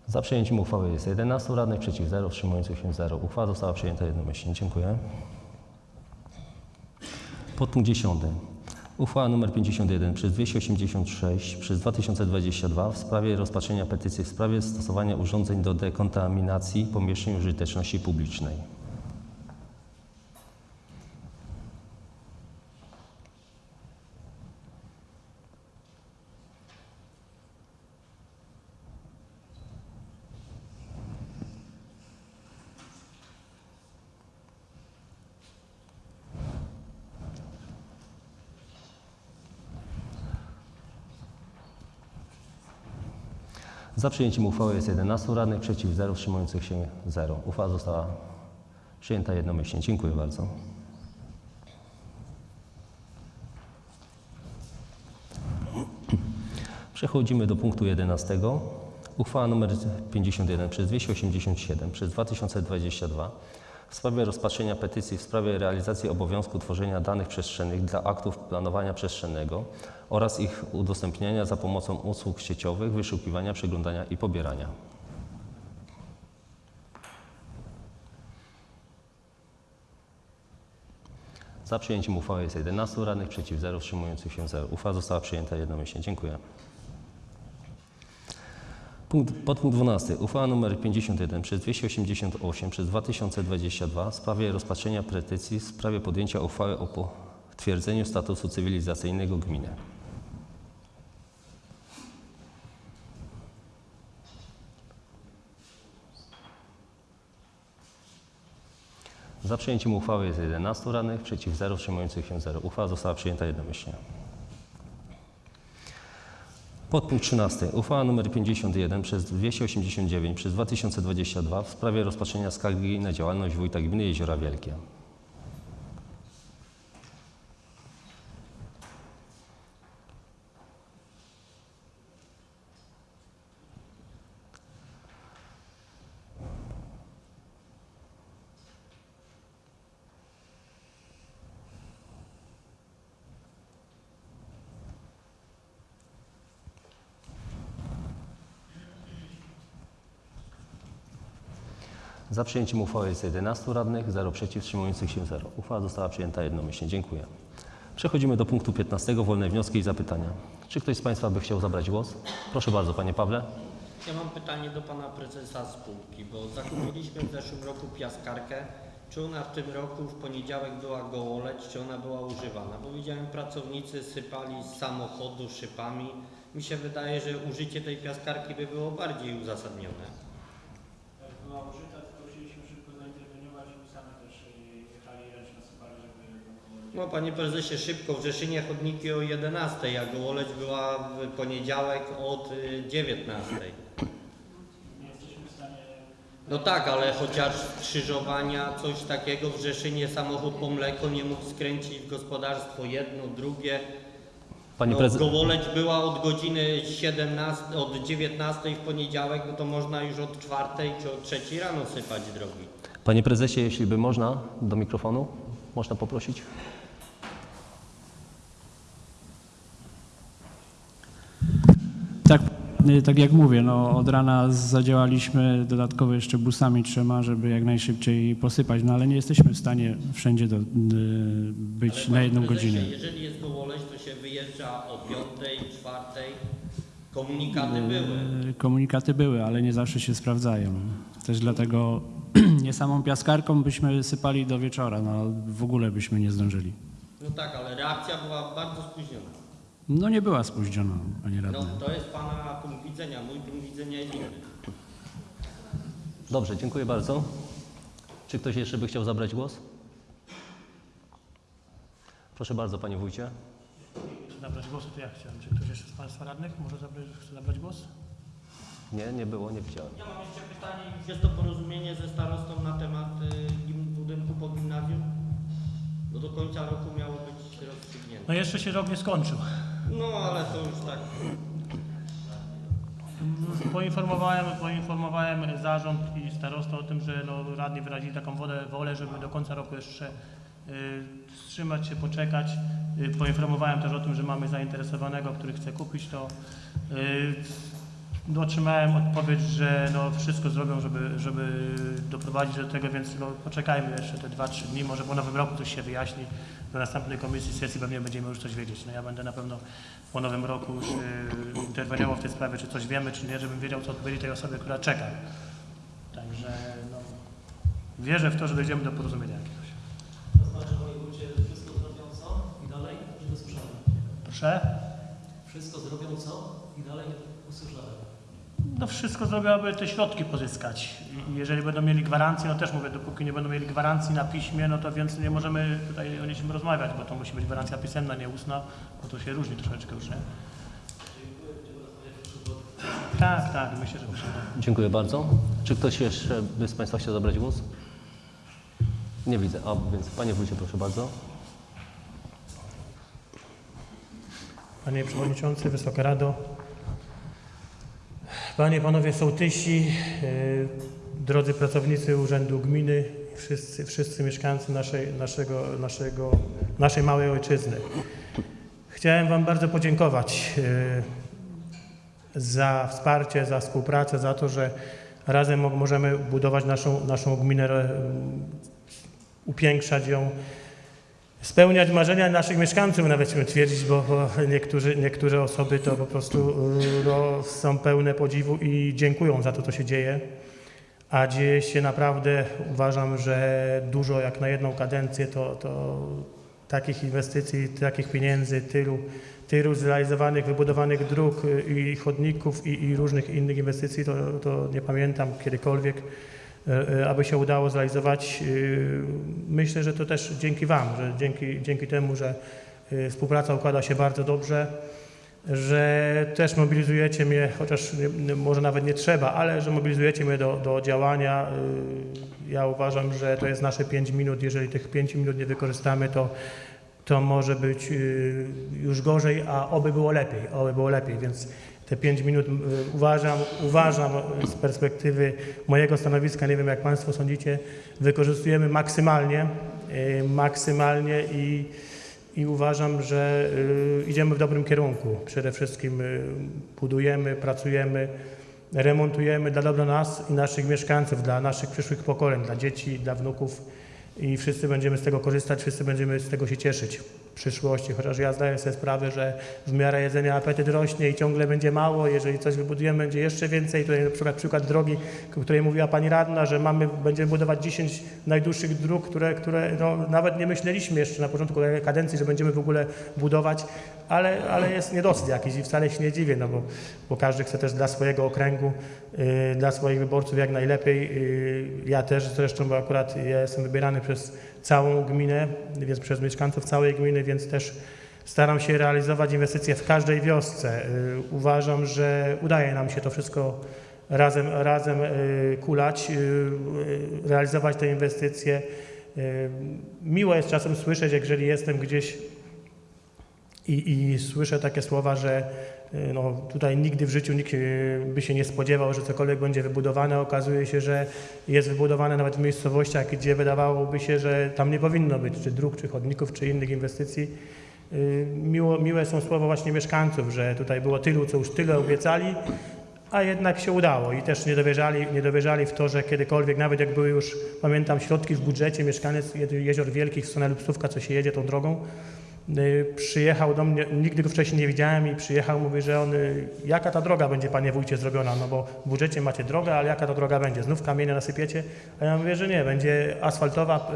Za przyjęciem uchwały jest 11 radnych, przeciw 0, wstrzymujących się 0. Uchwała została przyjęta jednomyślnie. Dziękuję. Podpunkt 10. Uchwała nr 51 przez 286 przez 2022 w sprawie rozpatrzenia petycji w sprawie stosowania urządzeń do dekontaminacji pomieszczeń użyteczności publicznej. Za przyjęciem uchwały jest 11 radnych, przeciw 0, wstrzymujących się 0. Uchwała została przyjęta jednomyślnie. Dziękuję bardzo. Przechodzimy do punktu 11. Uchwała nr 51 przez 287 przez 2022 w sprawie rozpatrzenia petycji w sprawie realizacji obowiązku tworzenia danych przestrzennych dla aktów planowania przestrzennego oraz ich udostępniania za pomocą usług sieciowych, wyszukiwania, przeglądania i pobierania. Za przyjęciem uchwały jest 11 radnych, przeciw 0, wstrzymujących się 0. Uchwała została przyjęta jednomyślnie. Dziękuję. Punkt, podpunkt 12. Uchwała nr 51 przez 288 przez 2022 w sprawie rozpatrzenia petycji w sprawie podjęcia uchwały o potwierdzeniu statusu cywilizacyjnego gminy. Za przyjęciem uchwały jest 11 radnych, przeciw 0, wstrzymujących się 0. Uchwała została przyjęta jednomyślnie. Podpunkt 13. Uchwała nr 51 przez 289 przez 2022 w sprawie rozpatrzenia skargi na działalność wójta gminy Jeziora Wielkie. Za przyjęciem uchwały jest 11 radnych, 0 przeciw, wstrzymujących się 0. Uchwała została przyjęta jednomyślnie. Dziękuję. Przechodzimy do punktu 15. Wolne wnioski i zapytania. Czy ktoś z Państwa by chciał zabrać głos? Proszę bardzo, Panie Pawle. Ja mam pytanie do pana prezesa spółki, bo zakupiliśmy w zeszłym roku piaskarkę. Czy ona w tym roku w poniedziałek była gołoleć, czy ona była używana? Bo widziałem pracownicy sypali z samochodu szypami. Mi się wydaje, że użycie tej piaskarki by było bardziej uzasadnione. Była użyta, tylko chcieliśmy szybko zainterweniować i sami też jechali ręcznie nasypali, żeby... No panie prezesie, szybko w Rzeszynie chodniki o 11, a gołoleć była w poniedziałek od y, 19. Nie jesteśmy w stanie... No tak, ale chociaż skrzyżowania, coś takiego w Rzeszynie samochód po mleko nie mógł skręcić w gospodarstwo jedno, drugie. Pani no, prezes. Gołoleć była od godziny 17, od 19 w poniedziałek, no to można już od 4 czy od 3 rano sypać drogi. Panie prezesie, jeśli by można, do mikrofonu, można poprosić? Tak, y, tak jak mówię, no od rana zadziałaliśmy dodatkowo jeszcze busami trzema, żeby jak najszybciej posypać, no ale nie jesteśmy w stanie wszędzie do, y, być Ale na jedną godzinę. Jeżeli jest gołoleć, to się wyjeżdża o 5, 4. Komunikaty były. Y, Komunikaty były, ale nie zawsze się sprawdzają. Też dlatego nie samą piaskarką byśmy sypali do wieczora, no w ogóle byśmy nie zdążyli. No tak, ale reakcja była bardzo spóźniona. No nie była spóźniona, panie radny. No to jest pana punkt widzenia, mój punkt widzenia jest inny. Dobrze, dziękuję bardzo. Czy ktoś jeszcze by chciał zabrać głos? Proszę bardzo, Panie Wójcie. Czy zabrać głosu, to ja chciałem. Czy ktoś jeszcze z Państwa radnych może zabrać, chce zabrać głos? Nie, nie było, nie widziałem. Ja mam jeszcze pytanie. Jest to porozumienie ze starostą na temat y, budynku po gimnazjum? No do końca roku miało być rozstrzygnięte. No jeszcze się rok nie skończył. No ale to już tak. Poinformowałem, poinformowałem zarząd i starostę o tym, że no, radni wyrazili taką wolę, wolę, żeby do końca roku jeszcze y, wstrzymać się, poczekać. Y, poinformowałem też o tym, że mamy zainteresowanego, który chce kupić to. Y, no, otrzymałem odpowiedź, że no, wszystko zrobią, żeby, żeby doprowadzić do tego, więc no, poczekajmy jeszcze te 2-3 dni, może po nowym roku coś się wyjaśni. Do następnej komisji sesji pewnie będziemy już coś wiedzieć. No, ja będę na pewno po nowym roku już y, interweniował w tej sprawie, czy coś wiemy, czy nie, żebym wiedział, co odpowiedzieć tej osobie, która czeka. Także no, wierzę w to, że dojdziemy do porozumienia jakiegoś. To znaczy, panie wójcie, wszystko zrobią co i dalej nie usłyszałem. Proszę? Wszystko zrobią co i dalej nie usłyszałem. No wszystko zrobią, aby te środki pozyskać. I jeżeli będą mieli gwarancję, no też mówię, dopóki nie będą mieli gwarancji na piśmie, no to więc nie możemy tutaj o niczym rozmawiać, bo to musi być gwarancja pisemna, nie ustna, bo to się różni troszeczkę już, nie? Tak, tak, myślę, że da. Dziękuję bardzo. Czy ktoś jeszcze by z Państwa chciał zabrać głos? Nie widzę. A więc Panie Wójcie, proszę bardzo. Panie Przewodniczący, Wysoka Rado, Panie Panowie Sołtysi, yy, drodzy pracownicy Urzędu Gminy, wszyscy, wszyscy mieszkańcy naszej, naszego, naszego, naszej małej ojczyzny. Chciałem Wam bardzo podziękować yy, za wsparcie, za współpracę, za to, że razem mo- możemy budować naszą, naszą gminę, yy, upiększać ją, spełniać marzenia naszych mieszkańców, nawet śmiem twierdzić, bo, bo niektórzy, niektóre osoby to po prostu y, no, są pełne podziwu i dziękują za to, co się dzieje. A dzieje się naprawdę, uważam, że dużo jak na jedną kadencję, to, to takich inwestycji, takich pieniędzy, tylu, tylu zrealizowanych, wybudowanych dróg y, i chodników i, i różnych innych inwestycji, to, to nie pamiętam kiedykolwiek aby się udało zrealizować. Y, Myślę, że to też dzięki Wam, że dzięki, dzięki temu, że y, współpraca układa się bardzo dobrze, że też mobilizujecie mnie, chociaż może nawet nie trzeba, ale że mobilizujecie mnie do, do działania. Y, Ja uważam, że to jest nasze 5 minut. Jeżeli tych 5 minut nie wykorzystamy, to, to może być już gorzej, a oby było lepiej, oby było lepiej, więc te 5 minut uważam, uważam z perspektywy mojego stanowiska, nie wiem jak Państwo sądzicie, wykorzystujemy maksymalnie, y, maksymalnie i, i uważam, że y, idziemy w dobrym kierunku. Przede wszystkim budujemy, pracujemy, remontujemy dla dobra nas i naszych mieszkańców, dla naszych przyszłych pokoleń, dla dzieci, dla wnuków i wszyscy będziemy z tego korzystać, wszyscy będziemy z tego się cieszyć w przyszłości, chociaż ja zdaję sobie sprawę, że w miarę jedzenia apetyt rośnie i ciągle będzie mało, jeżeli coś wybudujemy, będzie jeszcze więcej. Tutaj na przykład przykład drogi, o której mówiła Pani Radna, że mamy, będziemy budować 10 najdłuższych dróg, które, które no, nawet nie myśleliśmy jeszcze na początku kadencji, że będziemy w ogóle budować, ale, ale jest niedosyt jakiś i wcale się nie dziwię, no bo, bo każdy chce też dla swojego okręgu, dla swoich wyborców jak najlepiej. Y, ja też zresztą, bo akurat ja jestem wybierany przez całą gminę, więc przez mieszkańców całej gminy, więc też staram się realizować inwestycje w każdej wiosce. Y, uważam, że udaje nam się to wszystko razem, razem y, kulać, y, y, realizować te inwestycje. Y, Miło jest czasem słyszeć, jeżeli jestem gdzieś i, I słyszę takie słowa, że y, no, tutaj nigdy w życiu nikt y, by się nie spodziewał, że cokolwiek będzie wybudowane. Okazuje się, że jest wybudowane nawet w miejscowościach, gdzie wydawałoby się, że tam nie powinno być czy dróg, czy chodników, czy innych inwestycji. Y, Miło, miłe są słowa właśnie mieszkańców, że tutaj było tylu, co już tyle obiecali, a jednak się udało i też nie dowierzali, nie dowierzali w to, że kiedykolwiek, nawet jak były już, pamiętam, środki w budżecie, mieszkaniec Jezior Wielkich w co się jedzie tą drogą, przyjechał do mnie, nigdy go wcześniej nie widziałem i przyjechał, mówi, że on, y, jaka ta droga będzie, panie wójcie, zrobiona, no bo w budżecie macie drogę, ale jaka ta droga będzie, znów kamienie nasypiecie? A ja mówię, że nie, będzie asfaltowa,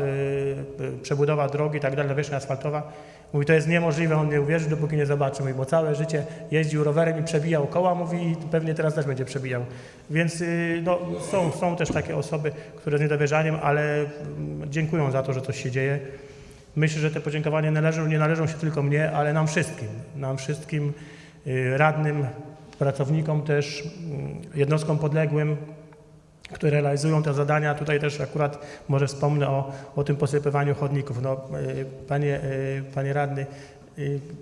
y, y, przebudowa drogi i tak dalej, nawierzchnia asfaltowa. Mówi, to jest niemożliwe, on nie uwierzy, dopóki nie zobaczy. Mówi, bo całe życie jeździł rowerem i przebijał koła, mówi, i pewnie teraz też będzie przebijał. Więc y, no, są, są też takie osoby, które z niedowierzaniem, ale mm, dziękują za to, że coś się dzieje. Myślę, że te podziękowania należą, nie należą się tylko mnie, ale nam wszystkim. Nam wszystkim y, radnym, pracownikom też, mm, jednostkom podległym, które realizują te zadania. Tutaj też akurat może wspomnę o, o tym posypywaniu chodników. No, y, panie, y, panie radny,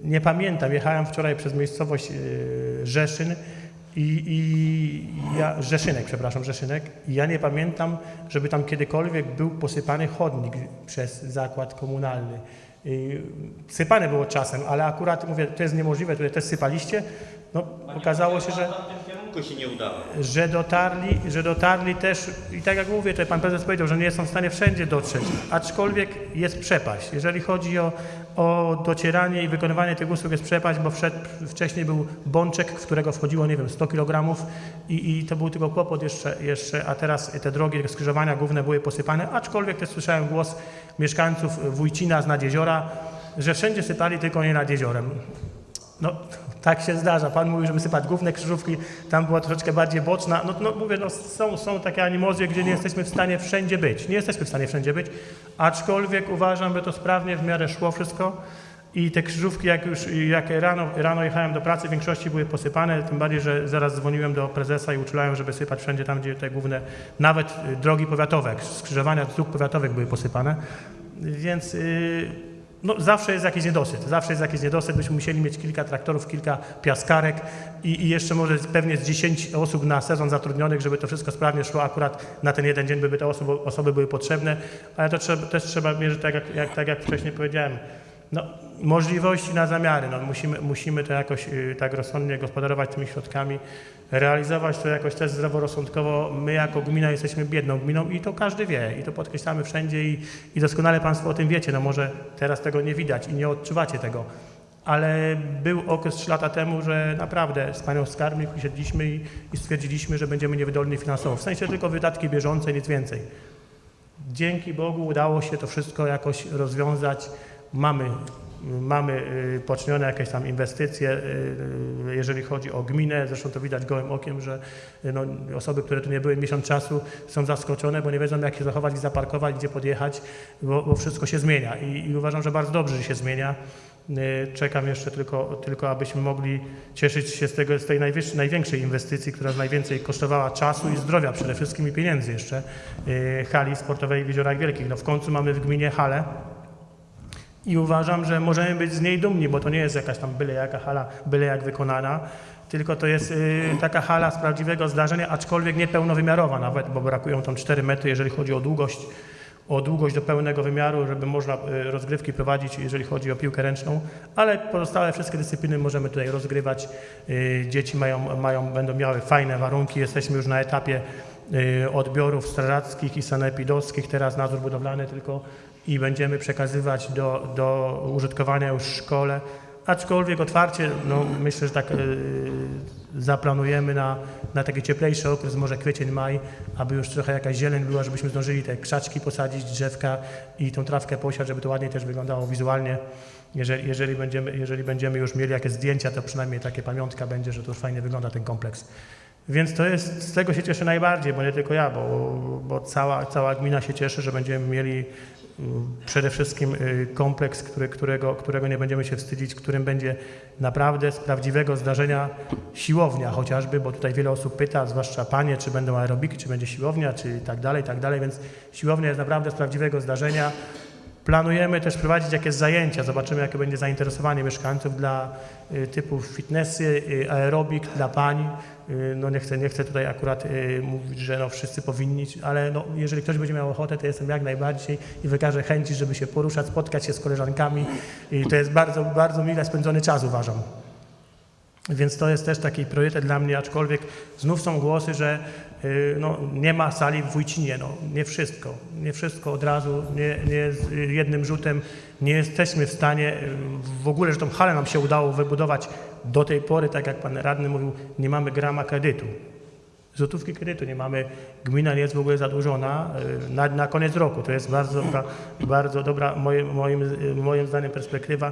nie pamiętam, jechałem wczoraj przez miejscowość Rzeszyn i, i ja, Rzeszynek, przepraszam, Rzeszynek i ja nie pamiętam, żeby tam kiedykolwiek był posypany chodnik przez zakład komunalny. Y, Sypane było czasem, ale akurat mówię, to jest niemożliwe, tutaj też sypaliście. No, okazało się, że że dotarli, że dotarli też, i tak jak mówię, tutaj pan prezes powiedział, że nie są w stanie wszędzie dotrzeć, aczkolwiek jest przepaść. Jeżeli chodzi o, o docieranie i wykonywanie tych usług jest przepaść, bo wszedł, wcześniej był bączek, w którego wchodziło, nie wiem, 100 kg i, i to był tylko kłopot jeszcze, jeszcze, a teraz te drogi, te skrzyżowania główne były posypane, aczkolwiek też słyszałem głos mieszkańców Wójcina z nad jeziora, że wszędzie sypali, tylko nie nad jeziorem. No, tak się zdarza. Pan mówił, żeby sypać główne krzyżówki, tam była troszeczkę bardziej boczna. No, no mówię, no, są, są takie animozje, gdzie nie jesteśmy w stanie wszędzie być. Nie jesteśmy w stanie wszędzie być, aczkolwiek uważam, że to sprawnie w miarę szło wszystko. I te krzyżówki, jak już jak rano, rano jechałem do pracy, w większości były posypane, tym bardziej, że zaraz dzwoniłem do prezesa i uczulałem, żeby sypać wszędzie tam, gdzie te główne, nawet drogi powiatowe, skrzyżowania dróg powiatowych były posypane. Więc y, no, zawsze jest jakiś niedosyt, zawsze jest jakiś niedosyt. Byśmy musieli mieć kilka traktorów, kilka piaskarek i, i jeszcze może pewnie z 10 osób na sezon zatrudnionych, żeby to wszystko sprawnie szło. Akurat na ten jeden dzień by te osoby, osoby były potrzebne, ale to trzeba, też trzeba mierzyć, tak jak, jak, tak jak wcześniej powiedziałem, no, możliwości na zamiary. No, musimy, musimy to jakoś y, tak rozsądnie gospodarować tymi środkami, realizować to jakoś też zdroworozsądkowo. My jako gmina jesteśmy biedną gminą i to każdy wie i to podkreślamy wszędzie i, i doskonale Państwo o tym wiecie. No może teraz tego nie widać i nie odczuwacie tego. Ale był okres 3 lata temu, że naprawdę z panią skarbnik usiedliśmy i, i stwierdziliśmy, że będziemy niewydolni finansowo. W sensie tylko wydatki bieżące, nic więcej. Dzięki Bogu udało się to wszystko jakoś rozwiązać. Mamy, mamy y, poczynione jakieś tam inwestycje, y, jeżeli chodzi o gminę. Zresztą to widać gołym okiem, że y, no, osoby, które tu nie były miesiąc czasu są zaskoczone, bo nie wiedzą jak się zachować, gdzie zaparkować, gdzie podjechać, bo, bo wszystko się zmienia. I, I uważam, że bardzo dobrze, że się zmienia. Y, Czekam jeszcze tylko, tylko abyśmy mogli cieszyć się z, tego, z tej największej inwestycji, która najwięcej kosztowała czasu i zdrowia przede wszystkim i pieniędzy jeszcze, y, hali sportowej w Jeziorach Wielkich. No w końcu mamy w gminie halę i uważam, że możemy być z niej dumni, bo to nie jest jakaś tam byle jaka hala, byle jak wykonana, tylko to jest y, taka hala z prawdziwego zdarzenia, aczkolwiek nie pełnowymiarowa nawet, bo brakują tam 4 metry, jeżeli chodzi o długość o długość do pełnego wymiaru, żeby można y, rozgrywki prowadzić, jeżeli chodzi o piłkę ręczną, ale pozostałe wszystkie dyscypliny możemy tutaj rozgrywać. Y, Dzieci mają, mają, będą miały fajne warunki. Jesteśmy już na etapie odbiorów strażackich i sanepidowskich, teraz nadzór budowlany tylko i będziemy przekazywać do, do użytkowania już w szkole. Aczkolwiek otwarcie, no myślę, że tak y, zaplanujemy na, na taki cieplejszy okres, może kwiecień, maj, aby już trochę jakaś zieleń była, żebyśmy zdążyli te krzaczki posadzić, drzewka i tą trawkę posiać, żeby to ładniej też wyglądało wizualnie. Jeżeli, jeżeli, będziemy, jeżeli będziemy już mieli jakieś zdjęcia, to przynajmniej takie pamiątka będzie, że to już fajnie wygląda ten kompleks. Więc to jest, z tego się cieszę najbardziej, bo nie tylko ja, bo, bo cała, cała gmina się cieszy, że będziemy mieli przede wszystkim y, kompleks, który, którego, którego nie będziemy się wstydzić, którym będzie naprawdę z prawdziwego zdarzenia siłownia chociażby, bo tutaj wiele osób pyta, zwłaszcza panie, czy będą aerobiki, czy będzie siłownia, czy tak dalej, tak dalej, więc siłownia jest naprawdę z prawdziwego zdarzenia. Planujemy też prowadzić jakieś zajęcia, zobaczymy jakie będzie zainteresowanie mieszkańców dla y, typu fitnessy, y, aerobik dla pań. Y, No nie chcę, nie chcę tutaj akurat mówić, że no wszyscy powinni, ale no, jeżeli ktoś będzie miał ochotę, to jestem jak najbardziej i wykażę chęci, żeby się poruszać, spotkać się z koleżankami i to jest bardzo, bardzo mile spędzony czas uważam. Więc to jest też taki priorytet dla mnie, aczkolwiek znów są głosy, że no, nie ma sali w Wójcinie. No, nie wszystko. Nie wszystko od razu, nie, nie z y, jednym rzutem. Nie jesteśmy w stanie y, w ogóle, że tą halę nam się udało wybudować do tej pory, tak jak pan radny mówił, nie mamy grama kredytu. Złotówki kredytu nie mamy, gmina nie jest w ogóle zadłużona y, na, na koniec roku. To jest bardzo dobra, bardzo dobra moim, moim, y, moim zdaniem perspektywa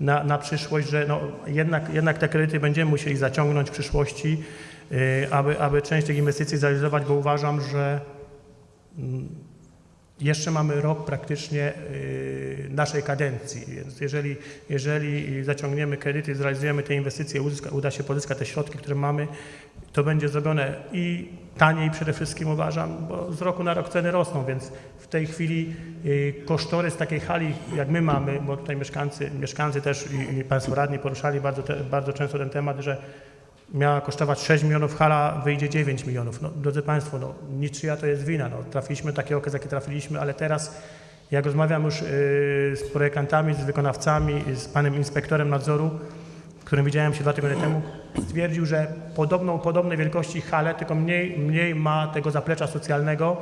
na, na przyszłość, że no, jednak, jednak te kredyty będziemy musieli zaciągnąć w przyszłości, y, aby, aby część tych inwestycji zrealizować, bo uważam, że mm, jeszcze mamy rok praktycznie y, naszej kadencji, więc jeżeli, jeżeli zaciągniemy kredyty, zrealizujemy te inwestycje, uzyska, uda się pozyskać te środki, które mamy, to będzie zrobione. I taniej przede wszystkim uważam, bo z roku na rok ceny rosną, więc w tej chwili y, kosztorys takiej hali, jak my mamy, bo tutaj mieszkańcy, mieszkańcy też i, i Państwo radni poruszali bardzo, te, bardzo często ten temat, że miała kosztować 6 milionów, hala wyjdzie 9 milionów. No, drodzy Państwo, no, niczyja to jest wina. No, trafiliśmy taki okres, jaki trafiliśmy, ale teraz jak rozmawiam już y, z projektantami, z wykonawcami, z panem inspektorem nadzoru, którym widziałem się dwa tygodnie temu, stwierdził, że podobną, podobnej wielkości halę, tylko mniej, mniej ma tego zaplecza socjalnego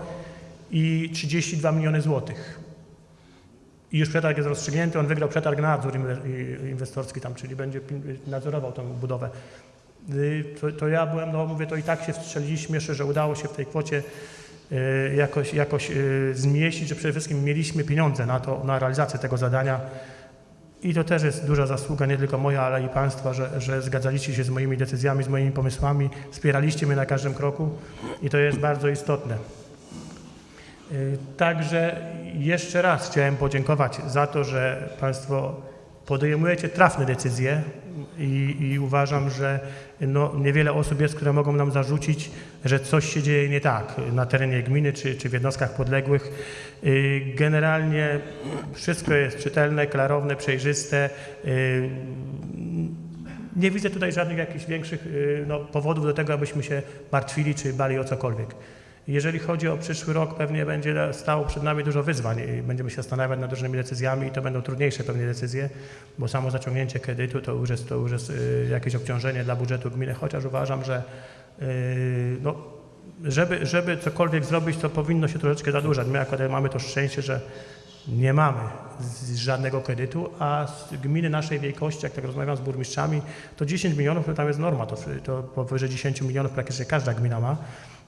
i 32 miliony złotych. I już przetarg jest rozstrzygnięty, on wygrał przetarg na nadzór inwestorski tam, czyli będzie nadzorował tę budowę. Y, To, to ja byłem, no mówię, to i tak się wstrzeliliśmy jeszcze, że udało się w tej kwocie y, jakoś, jakoś y, zmieścić, że przede wszystkim mieliśmy pieniądze na to, na realizację tego zadania. I to też jest duża zasługa, nie tylko moja, ale i Państwa, że, że zgadzaliście się z moimi decyzjami, z moimi pomysłami, wspieraliście mnie na każdym kroku i to jest bardzo istotne. Także jeszcze raz chciałem podziękować za to, że Państwo podejmujecie trafne decyzje i, i uważam, że no, niewiele osób jest, które mogą nam zarzucić, że coś się dzieje nie tak na terenie gminy czy, czy w jednostkach podległych. Y, Generalnie wszystko jest czytelne, klarowne, przejrzyste. Y, Nie widzę tutaj żadnych jakichś większych y, no, powodów do tego, abyśmy się martwili czy bali o cokolwiek. Jeżeli chodzi o przyszły rok, pewnie będzie stało przed nami dużo wyzwań i będziemy się zastanawiać nad różnymi decyzjami i to będą trudniejsze pewnie decyzje, bo samo zaciągnięcie kredytu to już jest, to już jest y, jakieś obciążenie dla budżetu gminy, chociaż uważam, że y, no, żeby, żeby cokolwiek zrobić, to powinno się troszeczkę zadłużać. My akurat mamy to szczęście, że nie mamy żadnego kredytu, a z gminy naszej wielkości, jak tak rozmawiam z burmistrzami, to 10 milionów to tam jest norma, to, to powyżej 10 milionów praktycznie każda gmina ma.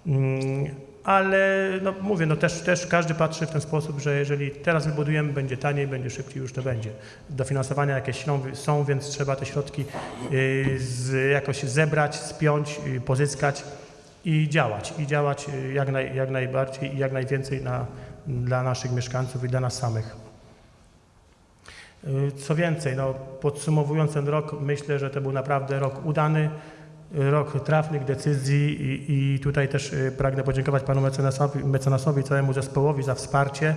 Mm, Ale no, mówię, no też, też każdy patrzy w ten sposób, że jeżeli teraz wybudujemy, będzie taniej, będzie szybciej, już to będzie. Dofinansowania jakieś są, więc trzeba te środki y, z, jakoś zebrać, spiąć, y, pozyskać i działać. I działać y, jak, naj, jak najbardziej i jak najwięcej na, dla naszych mieszkańców i dla nas samych. Co więcej, no, podsumowując ten rok, myślę, że to był naprawdę rok udany, rok trafnych decyzji i, i tutaj też y, pragnę podziękować panu mecenasowi, mecenasowi całemu zespołowi za wsparcie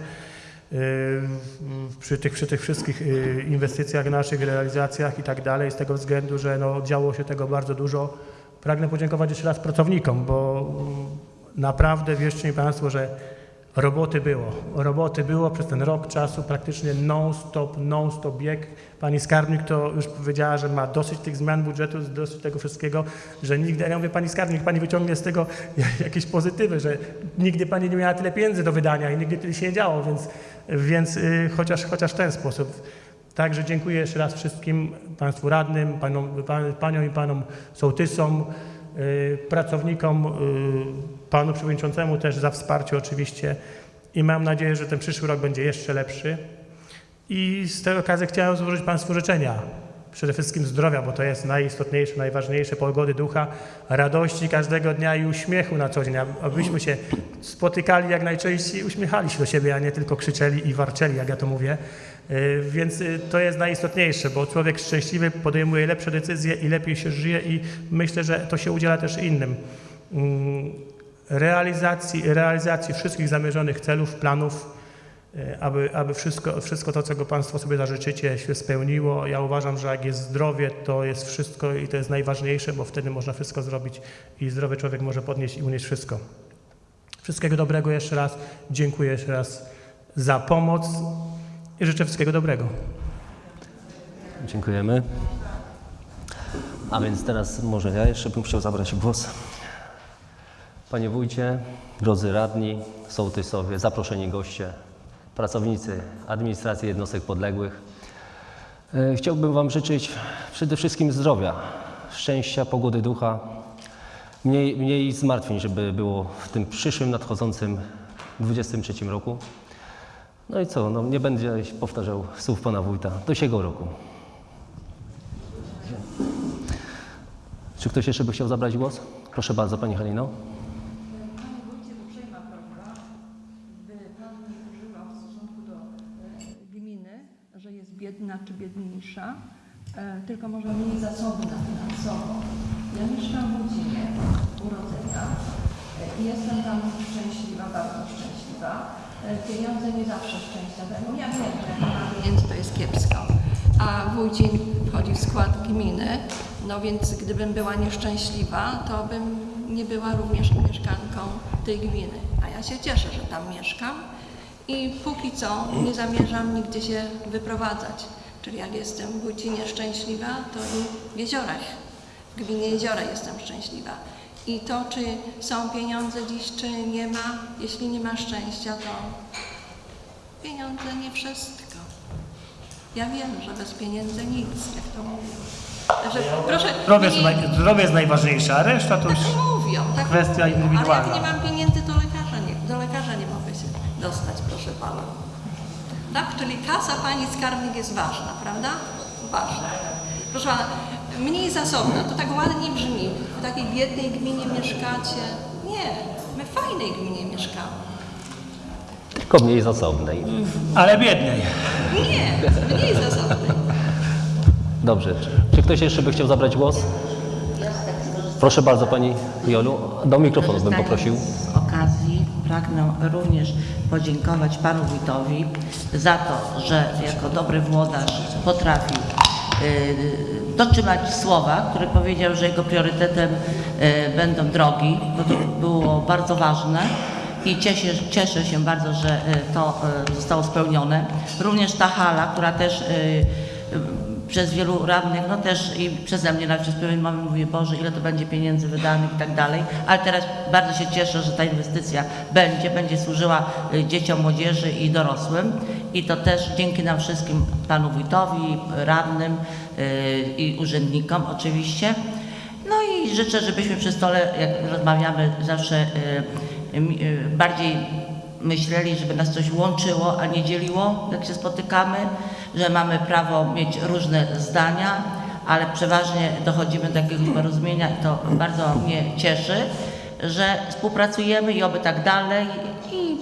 y, przy tych, przy tych wszystkich y, inwestycjach naszych, realizacjach i tak dalej, z tego względu, że no, działo się tego bardzo dużo. Pragnę podziękować jeszcze raz pracownikom, bo y, naprawdę wierzcie mi Państwo, że roboty było. Roboty było przez ten rok czasu praktycznie non-stop, non-stop bieg. Pani skarbnik to już powiedziała, że ma dosyć tych zmian budżetu, dosyć tego wszystkiego, że nigdy, ja mówię Pani skarbnik, Pani wyciągnie z tego jakieś pozytywy, że nigdy Pani nie miała tyle pieniędzy do wydania i nigdy tyle się nie działo, więc, więc y, chociaż, chociaż w ten sposób. Także dziękuję jeszcze raz wszystkim Państwu radnym, panom, pan, Paniom i Panom sołtysom, pracownikom, y, Panu Przewodniczącemu też za wsparcie oczywiście i mam nadzieję, że ten przyszły rok będzie jeszcze lepszy. I z tej okazji chciałem złożyć Państwu życzenia. Przede wszystkim zdrowia, bo to jest najistotniejsze, najważniejsze, pogody ducha, radości każdego dnia i uśmiechu na co dzień, ab- abyśmy się spotykali jak najczęściej, uśmiechali się do siebie, a nie tylko krzyczeli i warczeli, jak ja to mówię. Y, Więc y, to jest najistotniejsze, bo człowiek szczęśliwy podejmuje lepsze decyzje i lepiej się żyje i myślę, że to się udziela też innym. Mm, Realizacji, realizacji wszystkich zamierzonych celów, planów, aby, aby wszystko, wszystko to, czego Państwo sobie zażyczycie, się spełniło. Ja uważam, że jak jest zdrowie, to jest wszystko i to jest najważniejsze, bo wtedy można wszystko zrobić i zdrowy człowiek może podnieść i unieść wszystko. Wszystkiego dobrego jeszcze raz. Dziękuję jeszcze raz za pomoc i życzę wszystkiego dobrego. Dziękujemy. A więc teraz może ja jeszcze bym chciał zabrać głos. Panie wójcie, drodzy radni, sołtysowie, zaproszeni goście, pracownicy administracji jednostek podległych. E, Chciałbym Wam życzyć przede wszystkim zdrowia, szczęścia, pogody ducha, mniej, mniej zmartwień, żeby było w tym przyszłym, nadchodzącym 23 roku. No i co, no nie będę powtarzał słów Pana Wójta, do siego roku. Czy ktoś jeszcze by chciał zabrać głos? Proszę bardzo, Pani Halino. Panie wójcie, uprzejma prośba, by Pan nie używał w stosunku do e, gminy, że jest e, tylko może mniej zasobna finansowo. Ja mieszkam w Łudzinie, urodzenia e, i jestem tam szczęśliwa, bardzo szczęśliwa. E, Pieniądze nie zawsze szczęścia dają. Ja wiem, że jak to jest kiepsko. A Wójcin wchodzi w skład gminy, no więc gdybym była nieszczęśliwa, to bym nie była również mieszkanką tej gminy. A ja się cieszę, że tam mieszkam i póki co nie zamierzam nigdzie się wyprowadzać. Czyli jak jestem w Wójcinie szczęśliwa, to i w Jeziorach, w gminie Jeziora jestem szczęśliwa. I to, czy są pieniądze dziś, czy nie ma, jeśli nie ma szczęścia, to pieniądze nie wszystko. Ja wiem, że bez pieniędzy nic, jak to mówią. Także proszę, Zdrowie jest, naj, zdrowie jest najważniejsze, a reszta to już... tak mówią, tak kwestia indywidualna. Ale jak nie mam pieniędzy, to lekarza nie, do lekarza nie mogę się dostać, proszę pana. Tak? Czyli kasa pani skarbnik jest ważna, prawda? Ważna. Proszę pana, mniej zasobna, to tak ładnie brzmi. W takiej biednej gminie mieszkacie. Nie, my w fajnej gminie mieszkamy. Tylko mniej zasobnej. Ale biedniej. Nie, mniej zasobnej. Dobrze. Czy ktoś jeszcze by chciał zabrać głos? Proszę bardzo Pani Jolu. Do mikrofonu bym poprosił. Z okazji pragnę również podziękować panu wójtowi za to, że jako dobry włodarz potrafił y, dotrzymać słowa, który powiedział, że jego priorytetem y, będą drogi, bo to było bardzo ważne i cieszę, cieszę się bardzo, że y, to zostało spełnione. Również ta hala, która też przez wielu radnych, no też i przeze mnie nawet przez pewien moment mówię, Boże, ile to będzie pieniędzy wydanych i tak dalej, ale teraz bardzo się cieszę, że ta inwestycja będzie, będzie służyła y, dzieciom, młodzieży i dorosłym. I to też dzięki nam wszystkim, panu wójtowi, radnym y, i urzędnikom oczywiście. No i życzę, żebyśmy przy stole, jak rozmawiamy, zawsze y, bardziej myśleli, żeby nas coś łączyło, a nie dzieliło, jak się spotykamy, że mamy prawo mieć różne zdania, ale przeważnie dochodzimy do jakiegoś porozumienia i to bardzo mnie cieszy, że współpracujemy i oby tak dalej i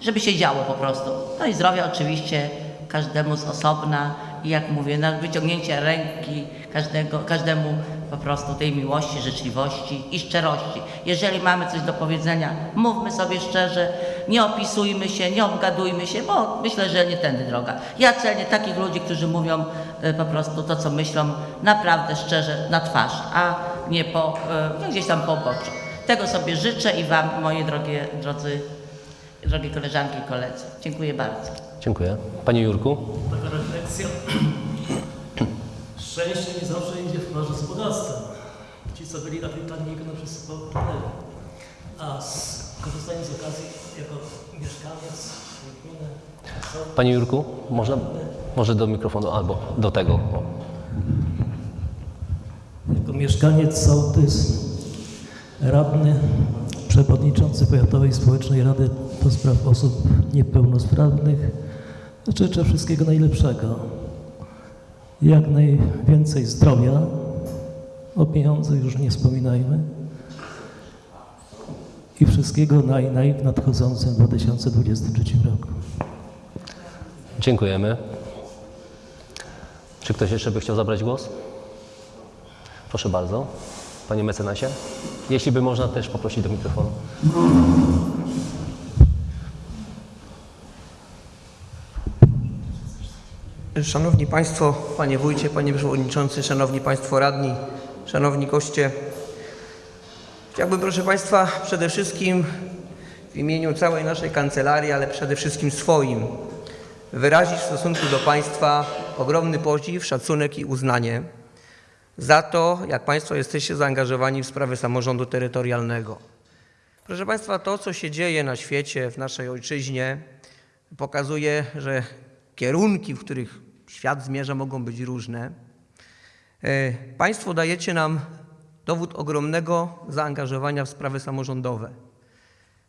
żeby się działo po prostu. No i zdrowia oczywiście każdemu z osobna i jak mówię, na wyciągnięcie ręki każdego, każdemu po prostu tej miłości, życzliwości i szczerości. Jeżeli mamy coś do powiedzenia, mówmy sobie szczerze, nie opisujmy się, nie obgadujmy się, bo myślę, że nie tędy droga. Ja cenię takich ludzi, którzy mówią e, po prostu to, co myślą, naprawdę szczerze na twarz, a nie po, e, no gdzieś tam po oboczu. Tego sobie życzę i Wam, moje drogie, drodzy, drogie koleżanki i koledzy. Dziękuję bardzo. Dziękuję. Panie Jurku? Taka refleksja. Szczęście nie zawsze idzie w parze z bogactwem. Ci, co byli na planiniku, no wszyscy popłynęli. A korzystając z okazji, jako mieszkaniec gminy, Panie Jurku, można, może do mikrofonu albo do tego. O. Jako mieszkaniec sołtys, radny, przewodniczący Powiatowej Społecznej Rady do Spraw Osób Niepełnosprawnych życzę wszystkiego najlepszego. Jak najwięcej zdrowia, o pieniądzach już nie wspominajmy i wszystkiego naj, naj w nadchodzącym 2023 roku. Dziękujemy. Czy ktoś jeszcze by chciał zabrać głos? Proszę bardzo. Panie mecenasie. Jeśli by można też poprosić do mikrofonu. Szanowni Państwo, Panie Wójcie, Panie Przewodniczący, Szanowni Państwo Radni, Szanowni Goście. Chciałbym, proszę Państwa, przede wszystkim w imieniu całej naszej kancelarii, ale przede wszystkim swoim, wyrazić w stosunku do Państwa ogromny podziw, szacunek i uznanie za to, jak Państwo jesteście zaangażowani w sprawy samorządu terytorialnego. Proszę Państwa, to, co się dzieje na świecie, w naszej ojczyźnie, pokazuje, że kierunki, w których świat zmierza, mogą być różne. E, Państwo dajecie nam dowód ogromnego zaangażowania w sprawy samorządowe.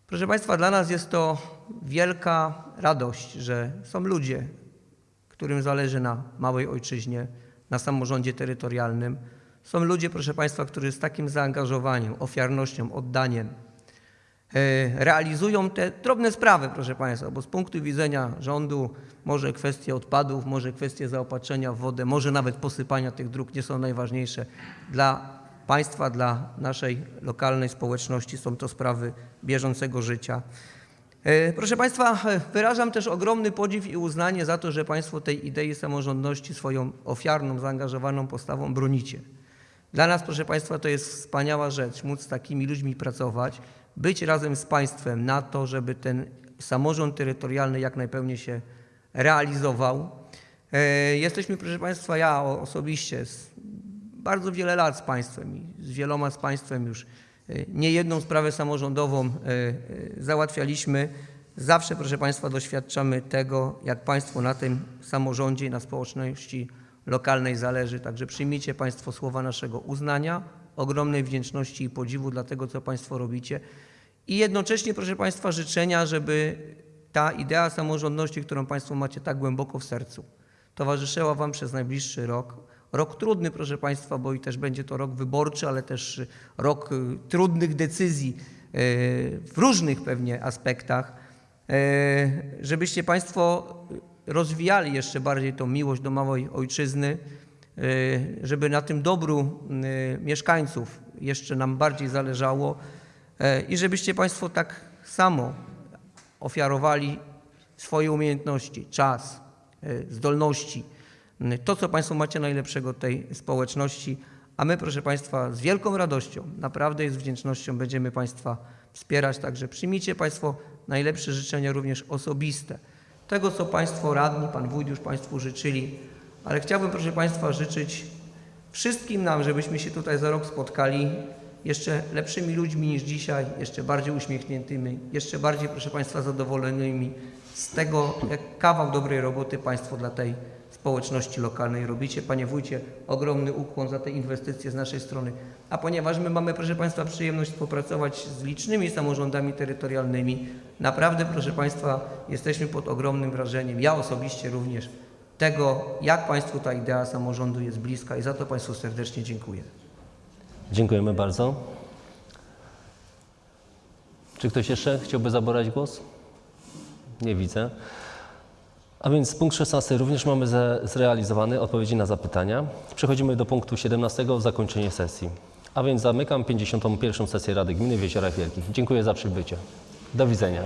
Proszę Państwa, dla nas jest to wielka radość, że są ludzie, którym zależy na małej ojczyźnie, na samorządzie terytorialnym. Są ludzie, proszę Państwa, którzy z takim zaangażowaniem, ofiarnością, oddaniem realizują te drobne sprawy, proszę Państwa, bo z punktu widzenia rządu może kwestie odpadów, może kwestie zaopatrzenia w wodę, może nawet posypania tych dróg nie są najważniejsze. Dla państwa, dla naszej lokalnej społeczności są to sprawy bieżącego życia. E, Proszę Państwa, e, wyrażam też ogromny podziw i uznanie za to, że Państwo tej idei samorządności swoją ofiarną, zaangażowaną postawą bronicie. Dla nas, proszę Państwa, to jest wspaniała rzecz, móc z takimi ludźmi pracować, być razem z Państwem na to, żeby ten samorząd terytorialny jak najpełniej się realizował. E, Jesteśmy, proszę Państwa, ja osobiście bardzo wiele lat z Państwem i z wieloma z Państwem już e, nie jedną sprawę samorządową e, załatwialiśmy. Zawsze, proszę Państwa, doświadczamy tego, jak Państwo na tym samorządzie i na społeczności lokalnej zależy. Także przyjmijcie Państwo słowa naszego uznania, ogromnej wdzięczności i podziwu dla tego, co Państwo robicie. I jednocześnie, proszę Państwa, życzenia, żeby ta idea samorządności, którą Państwo macie tak głęboko w sercu, towarzyszyła Wam przez najbliższy rok. Rok trudny, proszę Państwa, bo i też będzie to rok wyborczy, ale też rok y, trudnych decyzji y, w różnych pewnie aspektach, y, żebyście Państwo rozwijali jeszcze bardziej tą miłość do małej ojczyzny, żeby na tym dobru mieszkańców jeszcze nam bardziej zależało i żebyście Państwo tak samo ofiarowali swoje umiejętności, czas, y, zdolności, y, to, co Państwo macie najlepszego tej społeczności, a my, proszę Państwa, z wielką radością, naprawdę i z wdzięcznością będziemy Państwa wspierać, także przyjmijcie Państwo najlepsze życzenia również osobiste. Tego, co Państwo radni, Pan Wójt już Państwu życzyli, ale chciałbym, proszę Państwa, życzyć wszystkim nam, żebyśmy się tutaj za rok spotkali jeszcze lepszymi ludźmi niż dzisiaj, jeszcze bardziej uśmiechniętymi, jeszcze bardziej, proszę Państwa, zadowolonymi z tego, jak kawał dobrej roboty Państwo dla tej społeczności lokalnej robicie. Panie Wójcie, ogromny ukłon za te inwestycje z naszej strony. A ponieważ my mamy, proszę Państwa, przyjemność współpracować z licznymi samorządami terytorialnymi, naprawdę, proszę Państwa, jesteśmy pod ogromnym wrażeniem, ja osobiście również, tego, jak Państwu ta idea samorządu jest bliska i za to Państwu serdecznie dziękuję. Dziękujemy bardzo. Czy ktoś jeszcze chciałby zabrać głos? Nie widzę. A więc punkt 16 również mamy zrealizowany, odpowiedzi na zapytania. Przechodzimy do punktu 17, zakończenie sesji. A więc zamykam 51. sesję Rady Gminy w Jeziorach Wielkich. Dziękuję za przybycie. Do widzenia.